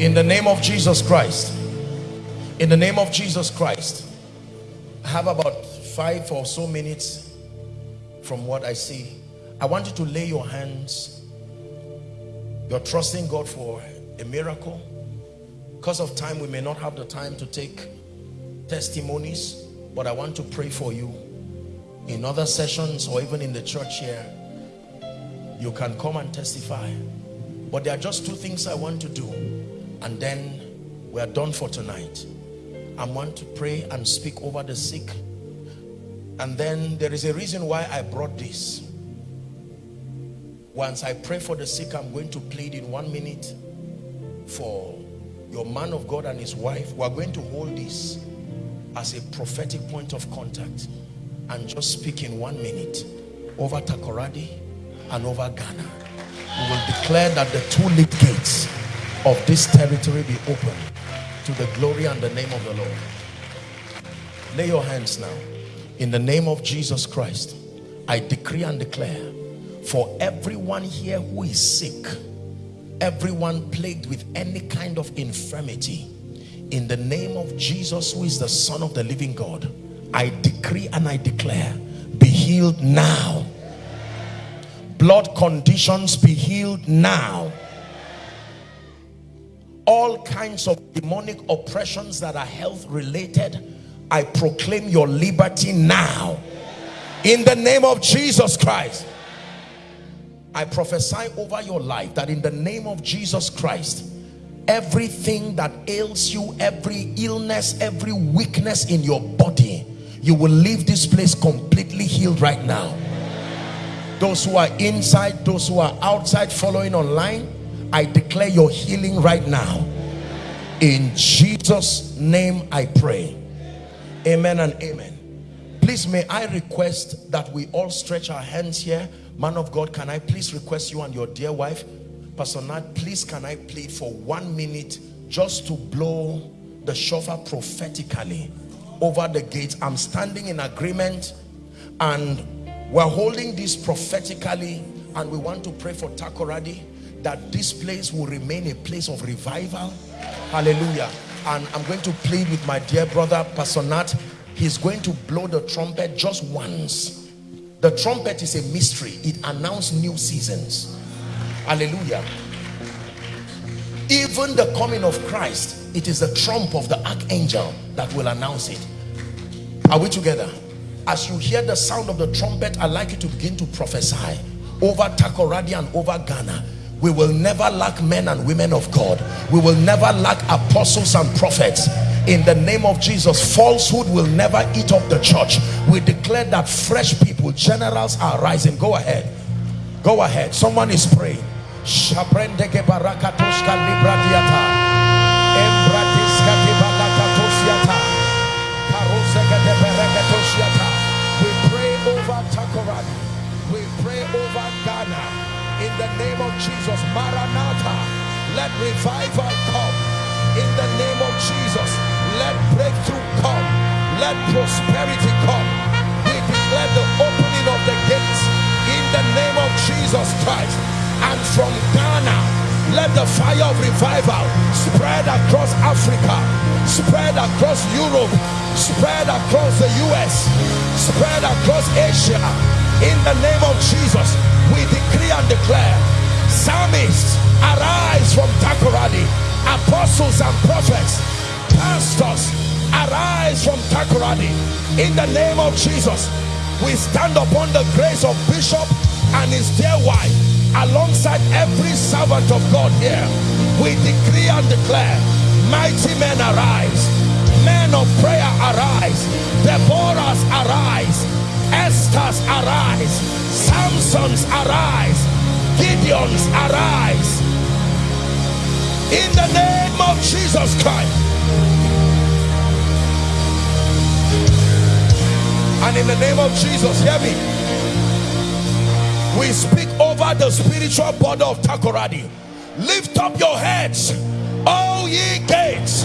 Speaker 1: In the name of Jesus Christ in the name of Jesus Christ I have about five or so minutes from what I see. I want you to lay your hands. You're trusting God for a miracle because of time we may not have the time to take testimonies but I want to pray for you. In other sessions or even in the church here you can come and testify. But there are just two things I want to do and then we are done for tonight. I want to pray and speak over the sick. And then there is a reason why I brought this. Once I pray for the sick I'm going to plead in one minute for your man of God and his wife we are going to hold this as a prophetic point of contact and just speak in one minute over Takoradi and over Ghana we will declare that the two lead gates of this territory be open to the glory and the name of the Lord. Lay your hands now. In the name of Jesus Christ, I decree and declare for everyone here who is sick, everyone plagued with any kind of infirmity, in the name of Jesus, who is the Son of the living God, I decree and I declare, be healed now. Blood conditions be healed now. All kinds of demonic oppressions that are health related I proclaim your liberty now. In the name of Jesus Christ I prophesy over your life that in the name of Jesus Christ everything that ails you every illness every weakness in your body you will leave this place completely healed right now those who are inside those who are outside following online I declare your healing right now. In Jesus' name I pray. Amen and amen. Please may I request that we all stretch our hands here. Man of God, can I please request you and your dear wife, Pastor Nat, please can I plead for one minute just to blow the shofar prophetically over the gates. I'm standing in agreement and we're holding this prophetically and we want to pray for Takoradi that this place will remain a place of revival. Hallelujah. And i'm going to plead with my dear brother pastor nat. He's going to blow the trumpet just once the trumpet is a mystery. It announced new seasons. Hallelujah. Even the coming of christ it is the trump of the archangel that will announce it. Are we together? As you hear the sound of the trumpet i'd like you to begin to prophesy over takoradi and over ghana we will never lack men and women of God. We will never lack apostles and prophets. In the name of Jesus falsehood will never eat up the church. We declare that fresh people generals are rising. Go ahead. Go ahead. Someone is praying Jesus Maranatha. Let revival come. In the name of Jesus let breakthrough come. Let prosperity come. We declare the opening of the gates in the name of Jesus Christ. And from Ghana let the fire of revival spread across Africa spread across Europe spread across the US spread across Asia. In the name of Jesus we decree and declare psalmists arise from Takoradi apostles and prophets pastors arise from Takoradi. In the name of Jesus we stand upon the grace of bishop and his dear wife alongside every servant of God here. We decree and declare mighty men arise men of prayer arise Deborahs arise Esther's arise Samson's arise Gideon's arise in the name of Jesus Christ
Speaker 2: And in the name of Jesus, hear me. We speak over the spiritual body of Takoradi. Lift up your heads, all ye gates,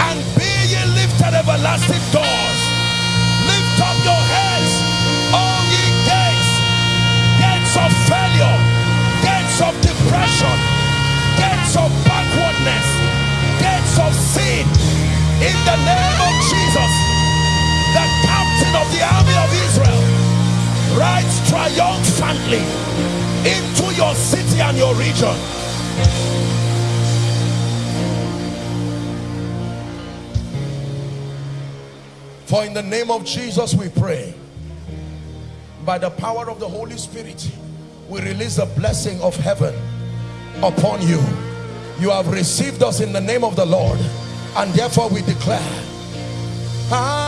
Speaker 2: and be ye lifted everlasting doors. Depression, gates of backwardness, gates of sin. In the name of Jesus, the captain of the army of Israel rides triumphantly into your city and your region. For in the name of Jesus we pray. By the power of the Holy Spirit, we release the blessing of heaven upon you. You have received us in the name of the Lord, and therefore we declare.
Speaker 3: Ah,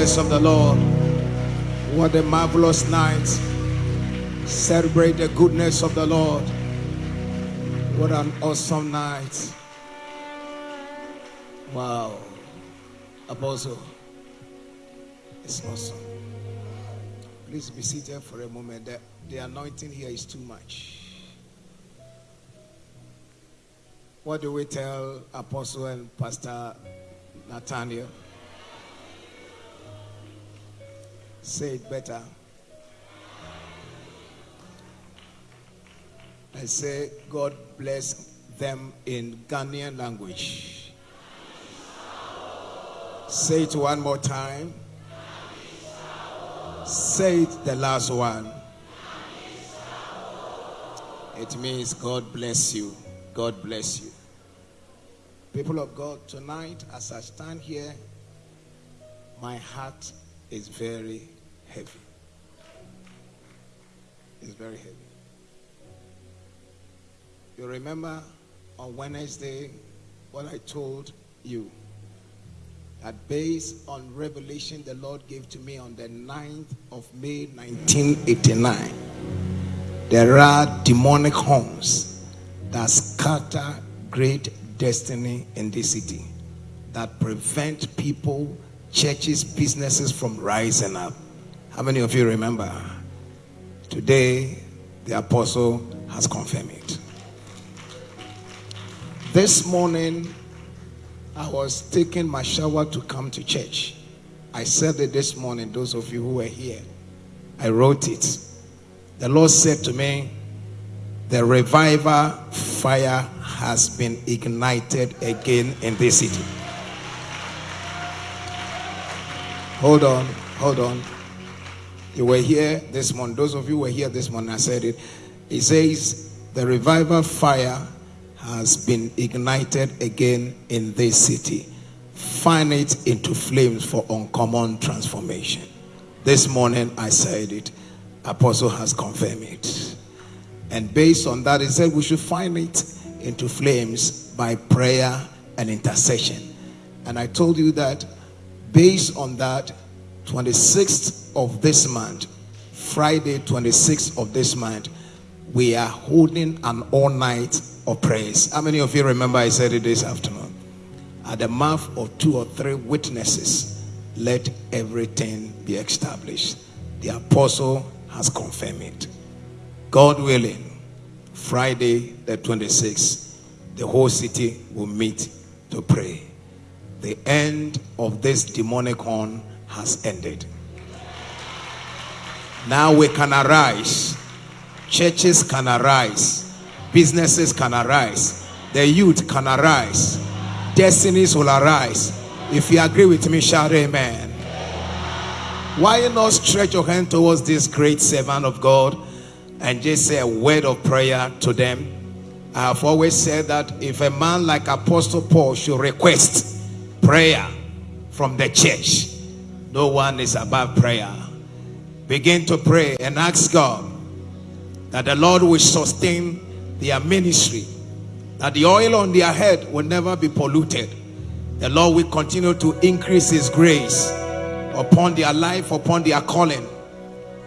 Speaker 3: goodness of the Lord. What a marvelous night. Celebrate the goodness of the Lord. What an awesome night. Wow. Apostle, it's awesome. Please be seated for a moment. The, the anointing here is too much. What do we tell Apostle and Pastor Nathaniel? Say it better. I say, God bless them in Ghanaian language. Say it one more time. Say it the last one. It means God bless you. God bless you. People of God, tonight as I stand here, my heart is very heavy. It's very heavy. You remember on Wednesday what I told you that based on revelation the Lord gave to me on the 9th of May 1989, there are demonic horns that scatter great destiny in this city that prevent people, churches, businesses from rising up. How many of you remember? Today, the apostle has confirmed it. This morning, I was taking my shower to come to church. I said it this morning, those of you who were here. I wrote it. The Lord said to me, The revival fire has been ignited again in this city. Hold on, hold on. You were here this morning. Those of you were here this morning, I said it. It says, The revival fire has been ignited again in this city. Fan it into flames for uncommon transformation. This morning I said it. Apostle has confirmed it. And based on that, he said we should find it into flames by prayer and intercession. And I told you that based on that, 26th of this month, Friday, 26th of this month, we are holding an all night of praise. How many of you remember I said it this afternoon? At the mouth of two or three witnesses, let everything be established. The apostle has confirmed it. God willing, Friday the 26th, the whole city will meet to pray. The end of this demonic horn has ended. Now we can arise. Churches can arise. Businesses can arise. The youth can arise. Destinies will arise. If you agree with me, shout amen. Why not stretch your hand towards this great servant of God and just say a word of prayer to them? I have always said that if a man like Apostle Paul should request prayer from the church, no one is above prayer. Begin to pray and ask God that the Lord will sustain their ministry, that the oil on their head will never be polluted. The Lord will continue to increase His grace upon their life, upon their calling.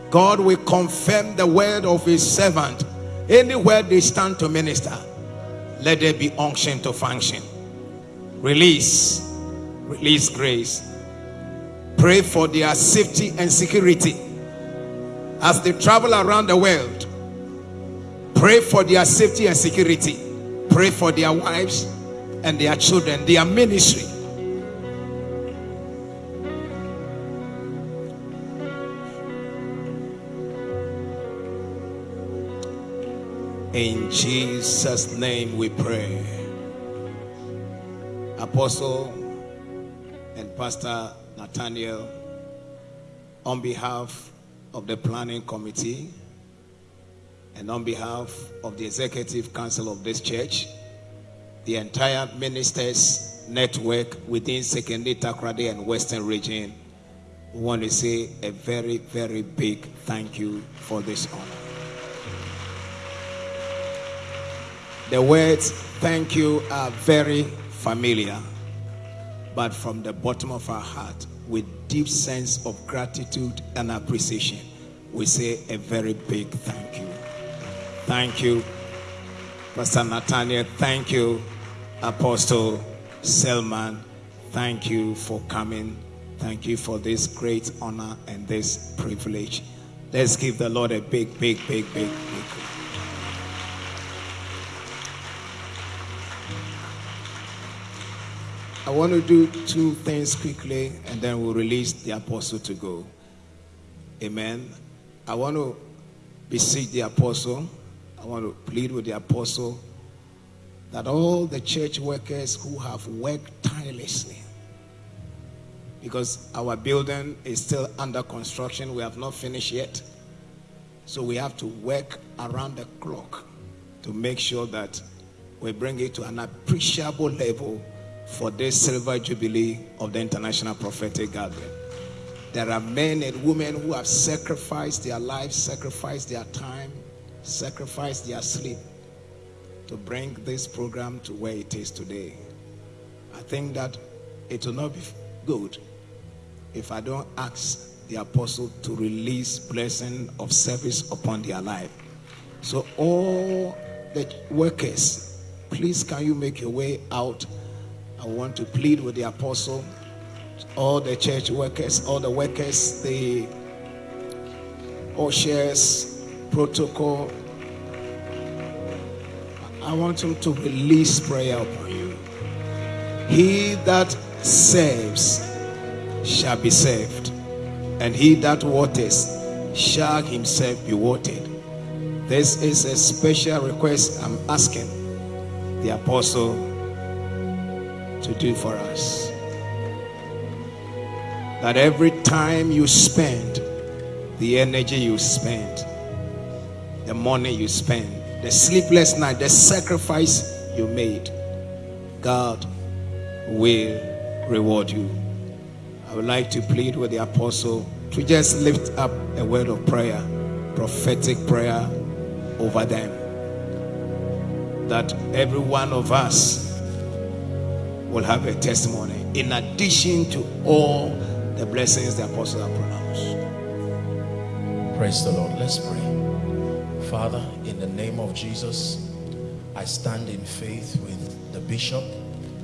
Speaker 3: God will confirm the word of His servant. Anywhere they stand to minister, let there be unction to function. Release, release grace. Pray for their safety and security as they travel around the world. Pray for their safety and security. Pray for their wives and their children, their ministry. In Jesus' name we pray. Apostle and Pastor Nathaniel, on behalf of the planning committee and on behalf of the executive council of this church, the entire ministers network within Sekondi Takoradi and Western region, we want to say a very, very big thank you for this honor. The words thank you are very familiar, but from the bottom of our heart, with deep sense of gratitude and appreciation. We say a very big thank you. Thank you, Pastor Nathaniel. Thank you, Apostle Selman. Thank you for coming. Thank you for this great honor and this privilege. Let's give the Lord a big, big, big, big, big. I want to do two things quickly and then we'll release the apostle to go. Amen. I want to beseech the apostle, I want to plead with the apostle that all the church workers who have worked tirelessly, because our building is still under construction, we have not finished yet. So we have to work around the clock to make sure that we bring it to an appreciable level for this silver jubilee of the International Prophetic Gathering. There are men and women who have sacrificed their lives, sacrificed their time, sacrificed their sleep to bring this program to where it is today. I think that it will not be good if I don't ask the apostle to release blessing of service upon their life. So all the workers, please can you make your way out? I want to plead with the apostle, all the church workers, all the workers, the ushers, protocol. I want him to release prayer upon you. He that serves shall be saved, and he that waters shall himself be watered. This is a special request I'm asking the apostle to do for us. That every time you spend, the energy you spend, the money you spend, the sleepless night, the sacrifice you made, God will reward you. I would like to plead with the apostle to just lift up a word of prayer, prophetic prayer over them. That every one of us will have a testimony in addition to all the blessings the apostles have pronounced.
Speaker 1: Praise the Lord. Let's pray. Father, in the name of Jesus, I stand in faith with the bishop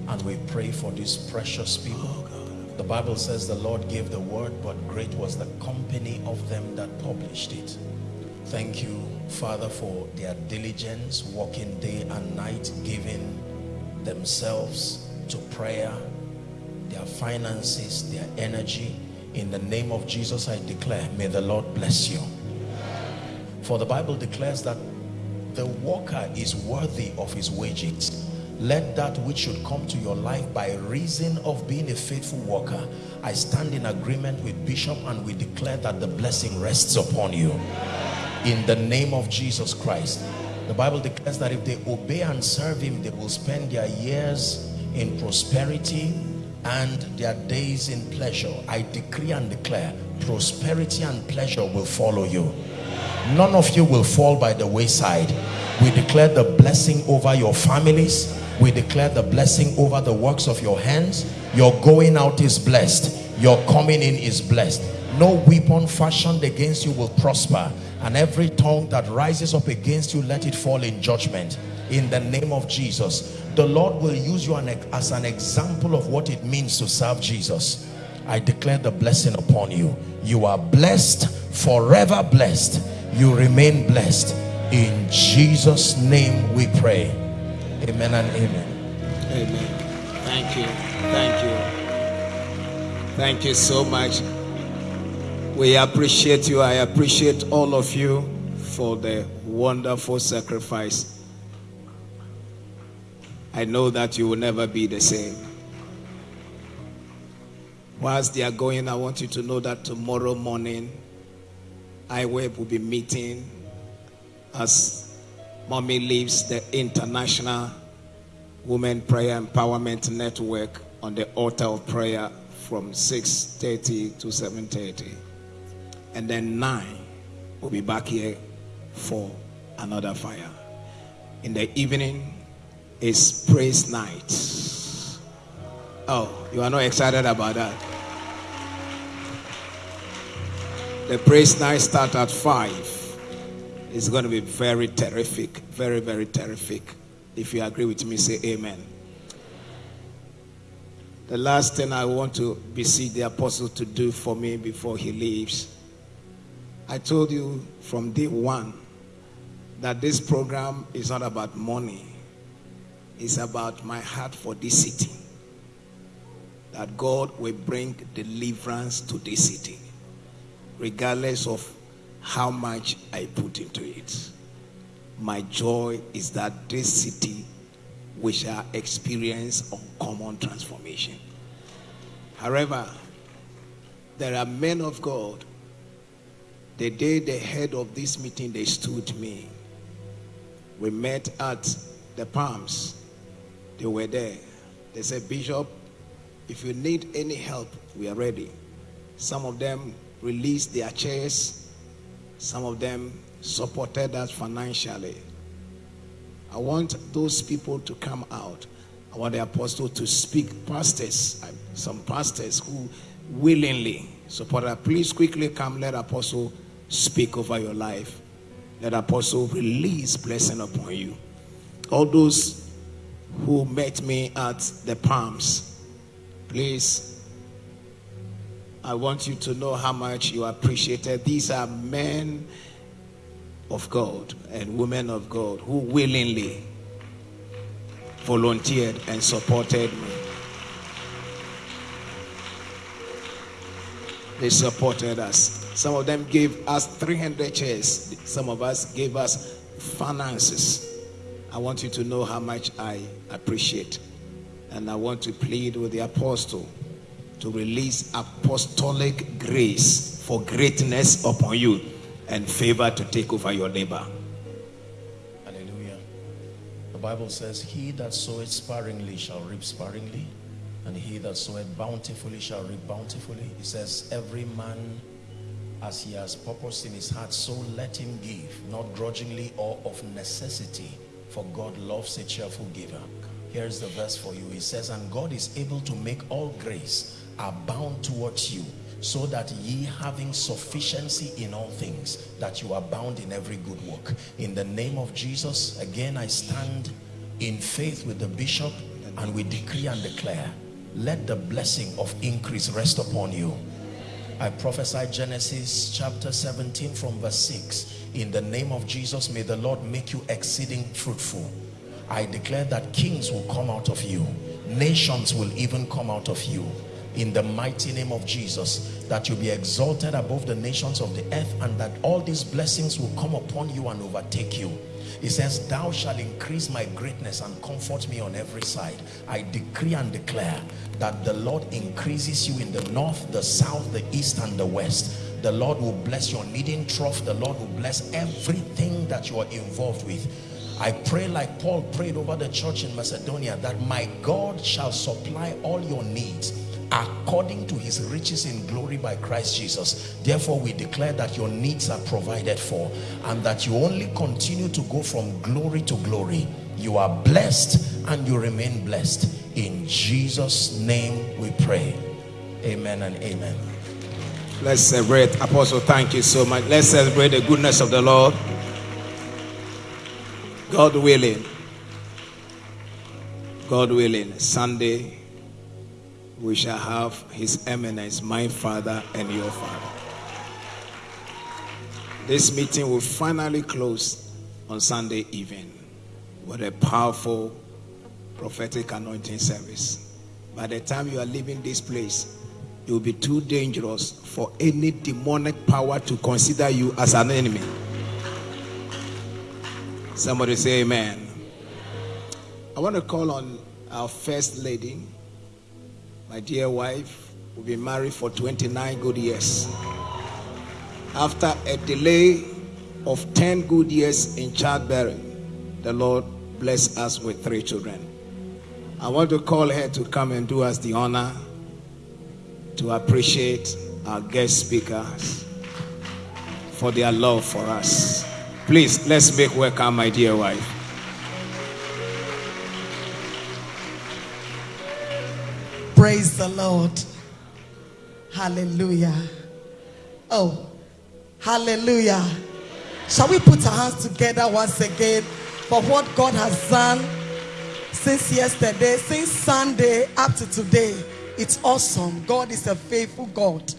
Speaker 1: and we pray for these precious people. Oh, the Bible says the Lord gave the word, but great was the company of them that published it. Thank you, Father, for their diligence, working day and night, giving themselves to prayer, their finances, their energy. In the name of Jesus, I declare, may the Lord bless you. For the Bible declares that the worker is worthy of his wages. Let that which should come to your life by reason of being a faithful worker, I stand in agreement with Bishop and we declare that the blessing rests upon you. In the name of Jesus Christ. The Bible declares that if they obey and serve him, they will spend their years in prosperity and their days in pleasure. I decree and declare prosperity and pleasure will follow you. None of you will fall by the wayside. We declare the blessing over your families. We declare the blessing over the works of your hands. Your going out is blessed. Your coming in is blessed. No weapon fashioned against you will prosper. And every tongue that rises up against you, let it fall in judgment. In the name of Jesus the Lord will use you as an example of what it means to serve Jesus. I declare the blessing upon you. You are blessed, forever blessed. You remain blessed. In Jesus' name we pray. Amen and amen.
Speaker 3: Amen. Thank you. Thank you. Thank you so much. We appreciate you. I appreciate all of you for the wonderful sacrifice I know that you will never be the same. Whilst they are going, I want you to know that tomorrow morning, IWEB will be meeting as Mommy leaves the International Women Prayer Empowerment Network on the altar of prayer from 6.30 to 7.30. And then 9, we'll be back here for another fire. In the evening, is praise night. Oh, you are not excited about that? The praise night start at 5. It's going to be very terrific. Very, very terrific. If you agree with me, say amen. The last thing I want to beseech the apostle to do for me before he leaves. I told you from day one that this program is not about money, it's about my heart for this city. That God will bring deliverance to this city, regardless of how much I put into it. My joy is that this city we shall experience uncommon transformation. However, there are men of God. The day the head of this meeting, they stood me. We met at the Palms. They were there. They said, Bishop, if you need any help, we are ready. Some of them released their chairs. Some of them supported us financially. I want those people to come out. I want the apostle to speak. Pastors, some pastors who willingly support us. Please quickly come. Let apostle speak over your life. Let apostle release blessing upon you. All those who met me at the Palms, please. I want you to know how much you appreciated. These are men of God and women of God who willingly volunteered and supported me. They supported us. Some of them gave us 300 chairs. Some of us gave us finances. I want you to know how much I appreciate. And I want to plead with the apostle to release apostolic grace for greatness upon you and favor to take over your neighbor.
Speaker 1: Hallelujah. The Bible says, He that soweth sparingly shall reap sparingly, and he that soweth bountifully shall reap bountifully. It says, Every man as he has purpose in his heart, so let him give, not grudgingly or of necessity, for God loves a cheerful giver. Here's the verse for you. He says, And God is able to make all grace abound towards you so that ye having sufficiency in all things that you abound in every good work in the name of jesus again i stand in faith with the bishop and we decree and declare let the blessing of increase rest upon you i prophesy genesis chapter 17 from verse 6 in the name of jesus may the lord make you exceeding fruitful. I declare that kings will come out of you. Nations will even come out of you. In the mighty name of Jesus that you be exalted above the nations of the earth and that all these blessings will come upon you and overtake you he says thou shalt increase my greatness and comfort me on every side. I decree and declare that the Lord increases you in the north the south the east and the west. The Lord will bless your kneading trough. The Lord will bless everything that you are involved with. I pray like Paul prayed over the church in Macedonia that my God shall supply all your needs according to his riches in glory by Christ Jesus. Therefore, we declare that your needs are provided for and that you only continue to go from glory to glory. You are blessed and you remain blessed. In Jesus' name we pray. Amen and amen.
Speaker 3: Let's celebrate. Apostle, thank you so much. Let's celebrate the goodness of the Lord. God willing. God willing. Sunday we shall have his eminence, my father and your father. This meeting will finally close on Sunday evening with a powerful prophetic anointing service. By the time you are leaving this place, it will be too dangerous for any demonic power to consider you as an enemy. Somebody say amen. I want to call on our first lady, my dear wife, we've been married for 29 good years. After a delay of 10 good years in childbearing, the Lord blessed us with three children. I want to call her to come and do us the honor to appreciate our guest speakers for their love for us. Please, let's make welcome my dear wife.
Speaker 4: Praise the Lord. Hallelujah. Oh, Hallelujah. Shall we put our hands together once again for what God has done since yesterday, since Sunday up to today? It's awesome. God is a faithful God.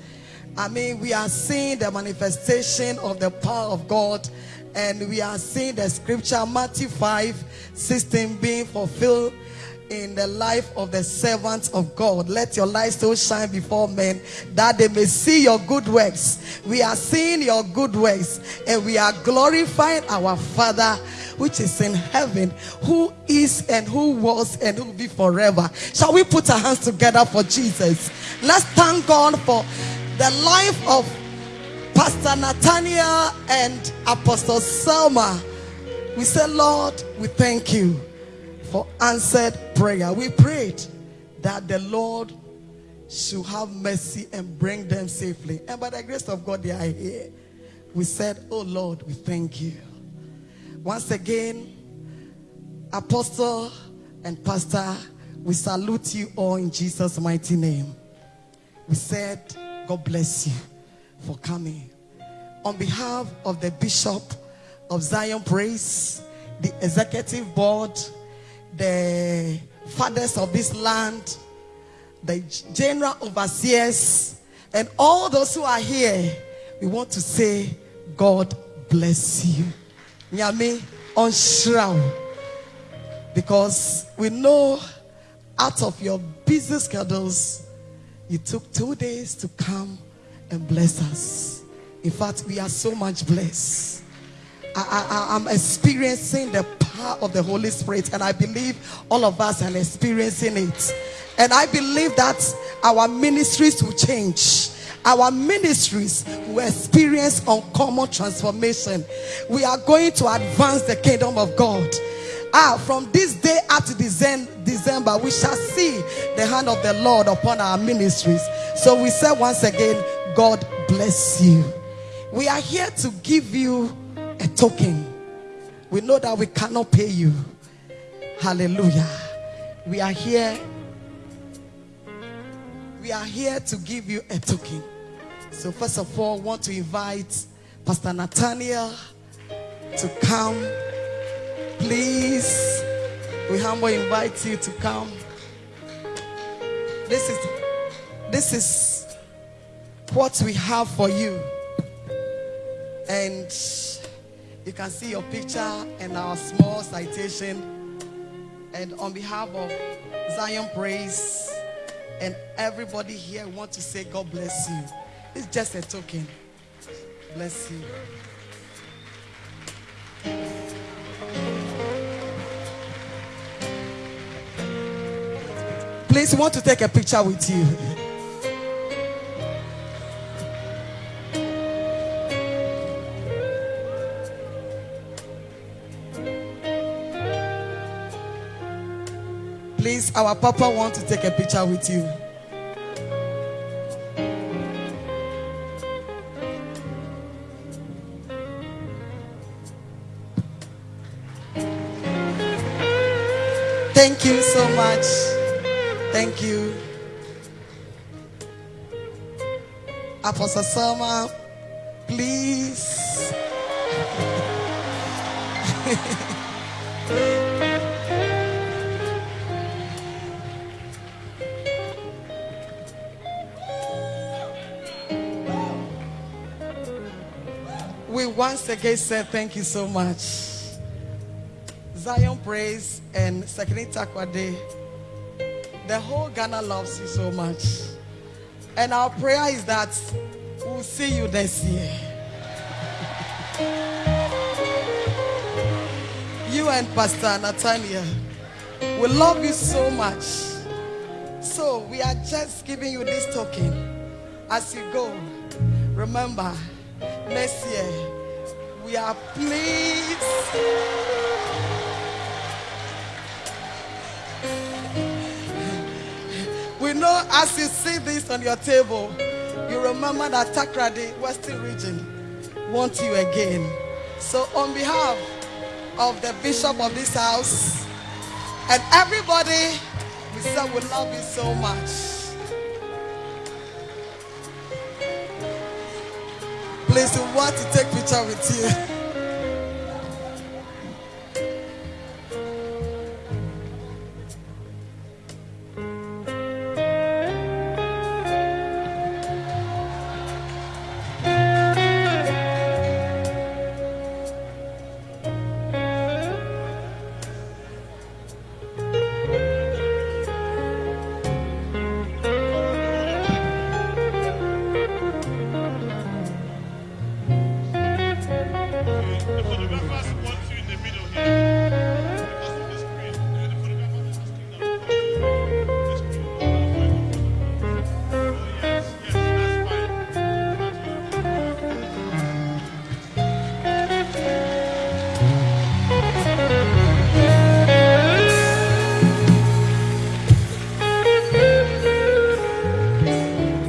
Speaker 4: I mean, we are seeing the manifestation of the power of God, and we are seeing the scripture Matthew 5 16 being fulfilled in the life of the servants of God. Let your light so shine before men that they may see your good works. We are seeing your good works and we are glorifying our Father which is in heaven, who is and who was and who will be forever. Shall we put our hands together for Jesus? Let's thank God for the life of Pastor Nathaniel and Apostle Selman. We say, Lord, we thank you for answered prayer. We prayed that the Lord should have mercy and bring them safely. And by the grace of God, they are here. We said, Oh Lord, we thank you. Once again, Apostle and Pastor, we salute you all in Jesus' mighty name. We said, God bless you for coming. On behalf of the Bishop of Zion Praise, the Executive Board, the fathers of this land, the general overseers, and all those who are here, we want to say, God bless you. Nyame on. Because we know out of your busy schedules, you took two days to come and bless us. In fact, we are so much blessed. I, I, I'm experiencing the power of the Holy Spirit, and I believe all of us are experiencing it. And I believe that our ministries will change. Our ministries will experience uncommon transformation. We are going to advance the kingdom of God. Ah, from this day up to December, we shall see the hand of the Lord upon our ministries. So we say once again, God bless you. We are here to give you a token. We know that we cannot pay you. Hallelujah. We are here. We are here to give you a token. So first of all, I want to invite Pastor Nathaniel to come. Please, we humbly invite you to come. This is this is what we have for you. And you can see your picture and our small citation. And on behalf of Zion Praise and everybody here, we want to say God bless you. It's just a token. Bless you. Please, we want to take a picture with you. Our papa want to take a picture with you. Thank you so much. Thank you. Apostle Selman, please. *laughs* once again say thank you so much. Zion Praise and Sekondi Takoradi. The whole Ghana loves you so much. And our prayer is that we'll see you this year. *laughs* you and Pastor Nathaniel, we love you so much. So we are just giving you this token as you go. Remember, next year we are pleased. We know as you see this on your table, you remember that Takoradi, Western region, want you again. So on behalf of the bishop of this house and everybody, we say we love you so much. Please, we want to take picture with you.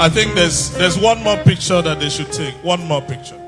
Speaker 5: I think there's there's one more picture that they should take. One more picture.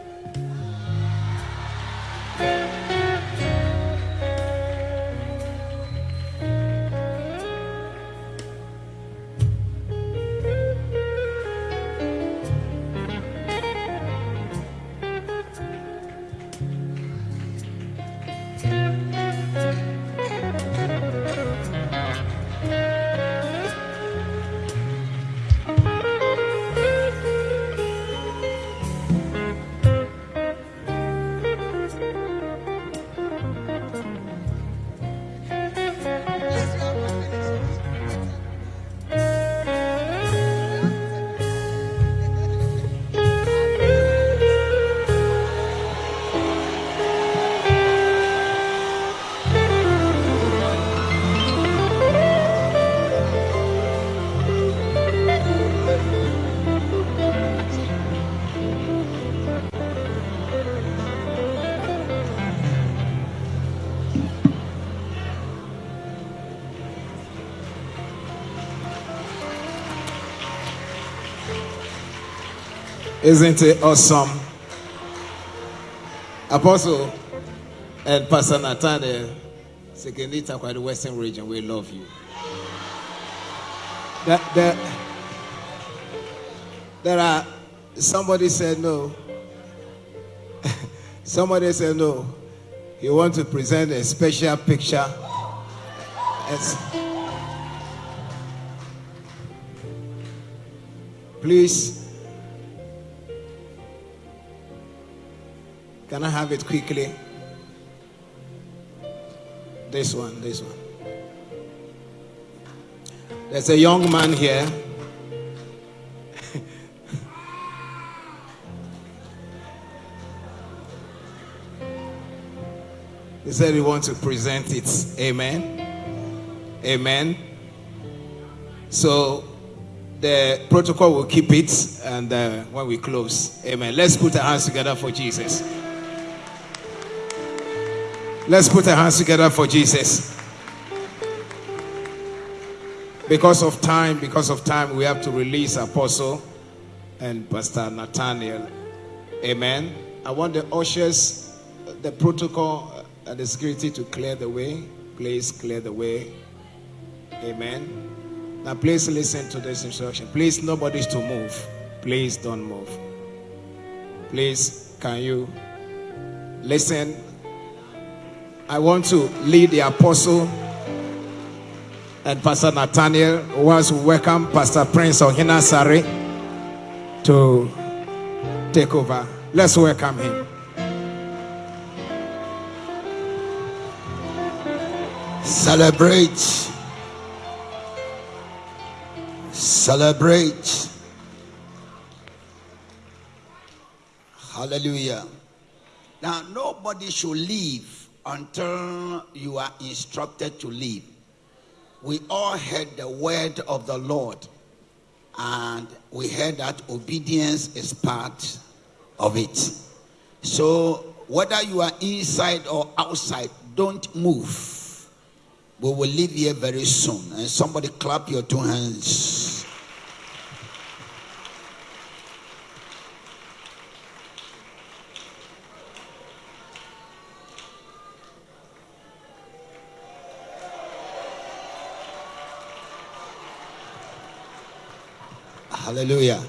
Speaker 3: Isn't it awesome? Apostle and Pastor Nathaniel, Sekenita, quite the Western region, we love you. That, there are, somebody said no. *laughs* somebody said no. He want to present a special picture. It's, please Can I have it quickly? This one, this one. There's a young man here. *laughs* he said he wants to present it. Amen. Amen. So the protocol will keep it and uh, when we close. Amen. Let's put our hands together for Jesus. Let's put our hands together for Jesus. Because of time, because of time, we have to release Apostle and Pastor Nathaniel. Amen. I want the ushers, the protocol, and the security to clear the way. Please clear the way. Amen. Now, please listen to this instruction. Please, nobody's to move. Please don't move. Please, can you listen I want to lead the apostle and Pastor Nathaniel wants to welcome Pastor Prince Ohina Sari to take over. Let's welcome him.
Speaker 6: Celebrate. Celebrate. Hallelujah. Now, nobody should leave until you are instructed to leave. We all heard the word of the Lord, and we heard that obedience is part of it. So, whether you are inside or outside, don't move. We will leave here very soon. And somebody clap your two hands. Hallelujah.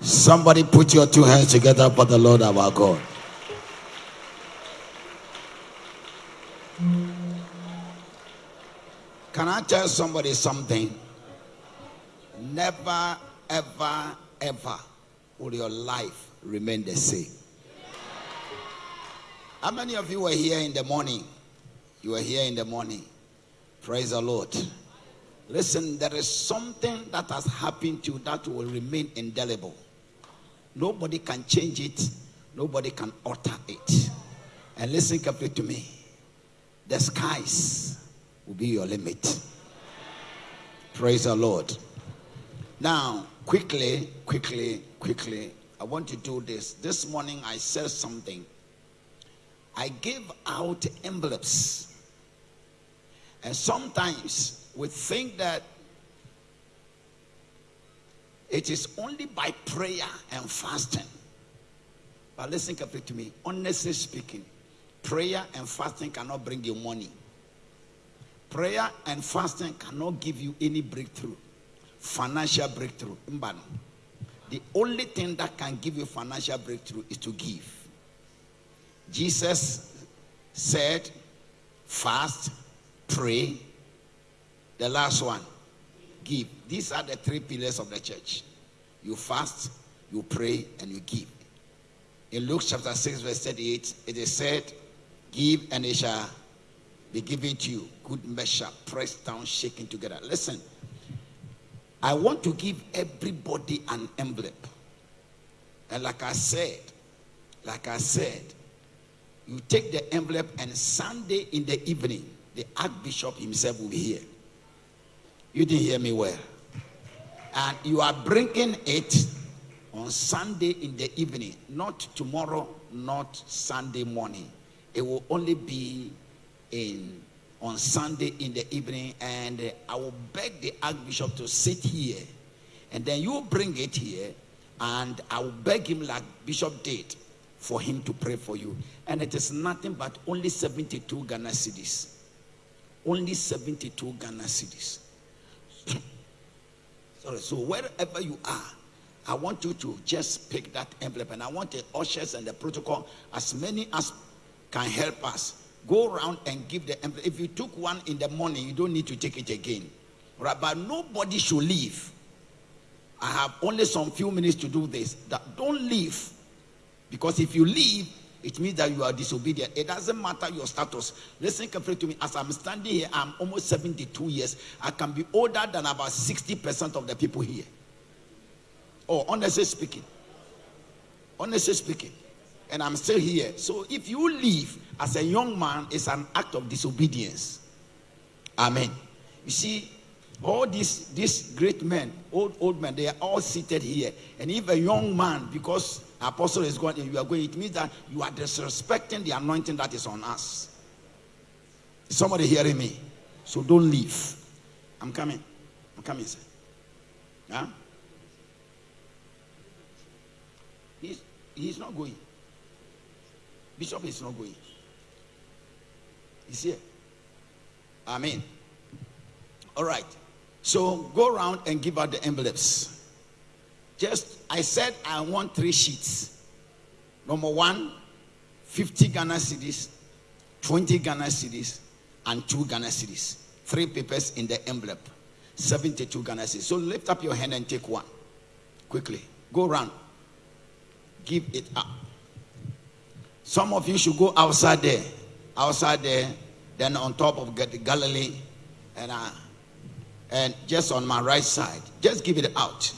Speaker 6: Somebody put your two hands together for the Lord our God. Can I tell somebody something? Never, ever, ever will your life remain the same. How many of you were here in the morning? You were here in the morning. Praise the Lord. Listen, there is something that has happened to you that will remain indelible. Nobody can change it, nobody can alter it. And listen carefully to me the skies will be your limit. Praise the Lord. Now, quickly, quickly, quickly, I want to do this. This morning I said something. I gave out envelopes. And sometimes we think that it is only by prayer and fasting. But listen carefully to me. Honestly speaking, prayer and fasting cannot bring you money. Prayer and fasting cannot give you any breakthrough, financial breakthrough. The only thing that can give you financial breakthrough is to give. Jesus said, fast, pray. The last one, give. These are the three pillars of the church. You fast, you pray, and you give. In Luke chapter 6, verse 38, it is said, Give and it shall be given to you. Good measure, pressed down, shaken together. Listen, I want to give everybody an envelope. And like I said, like I said, you take the envelope and Sunday in the evening, the Archbishop himself will be here. You didn't hear me well. And you are bringing it on Sunday in the evening, not tomorrow, not Sunday morning. It will only be in on Sunday in the evening, and I will beg the Archbishop to sit here, and then you bring it here, and I will beg him like Bishop did for him to pray for you. And it is nothing but only 72 Ghana cedis. Only 72 Ghana cedis. *coughs* Sorry, so wherever you are, I want you to just pick that envelope, and I want the ushers and the protocol, as many as can help us, go around and give the envelope. If you took one in the morning, you don't need to take it again. Right? But nobody should leave. I have only some few minutes to do this. That don't leave. Because if you leave, it means that you are disobedient. It doesn't matter your status. Listen carefully to me. As I'm standing here, I'm almost 72 years. I can be older than about 60% of the people here. Oh, honestly speaking. Honestly speaking. And I'm still here. So if you leave as a young man, it's an act of disobedience. Amen. You see, all these these great men, old old men, they are all seated here. And if a young man, because apostle is going, you are going, it means that you are disrespecting the anointing that is on us. Is somebody hearing me? So don't leave. I'm coming. I'm coming, sir. Huh? He's, he's not going. Bishop is not going. He's here. Amen. All right. So go around and give out the envelopes. Just, I said I want three sheets. Number one, 50 Ghana cedis, 20 Ghana cedis, and 2 Ghana cedis. Three papers in the envelope. 72 Ghana cedis. So lift up your hand and take one. Quickly. Go around. Give it up. Some of you should go outside there. Outside there. Then on top of Galilee. And uh, and just on my right side. Just give it out.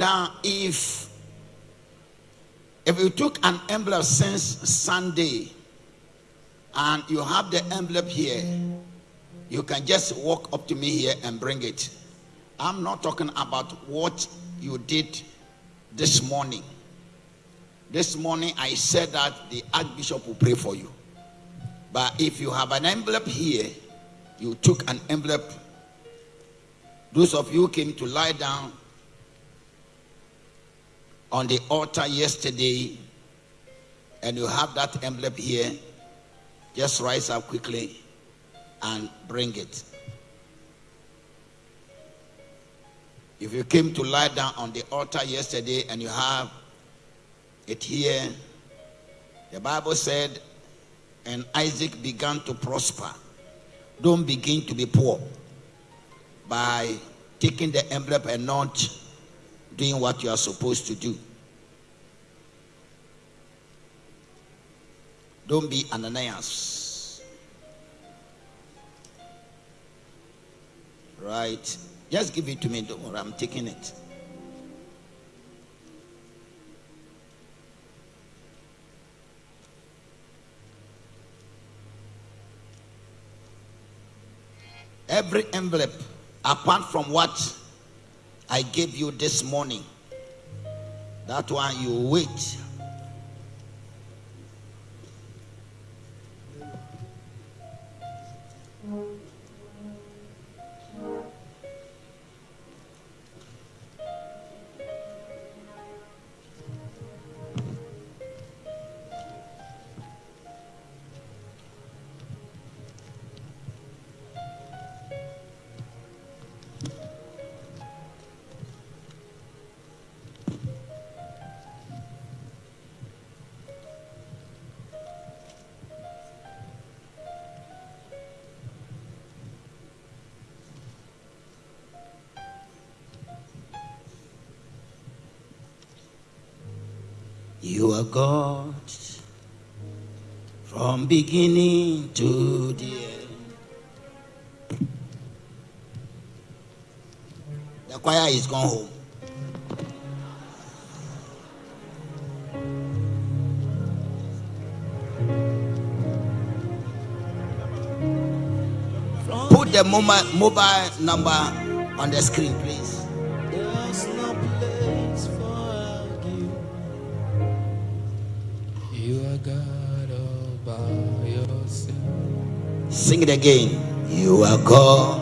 Speaker 6: Now, if if you took an envelope since Sunday and you have the envelope here, you can just walk up to me here and bring it. I'm not talking about what you did this morning. This morning I said that the Archbishop will pray for you. But if you have an envelope here, you took an envelope. Those of you came to lie down on the altar yesterday and you have that envelope here, just rise up quickly and bring it. If you came to lie down on the altar yesterday and you have it here, the Bible said, and Isaac began to prosper. Don't begin to be poor by taking the envelope and not doing what you are supposed to do. Don't be Ananias. Right? Just give it to me. Don't worry, I'm taking it. Every envelope, apart from what I gave you this morning, that one you wait. God from beginning to the end. The choir is gone home. Put the mobile number on the screen, please. Sing it again. You are God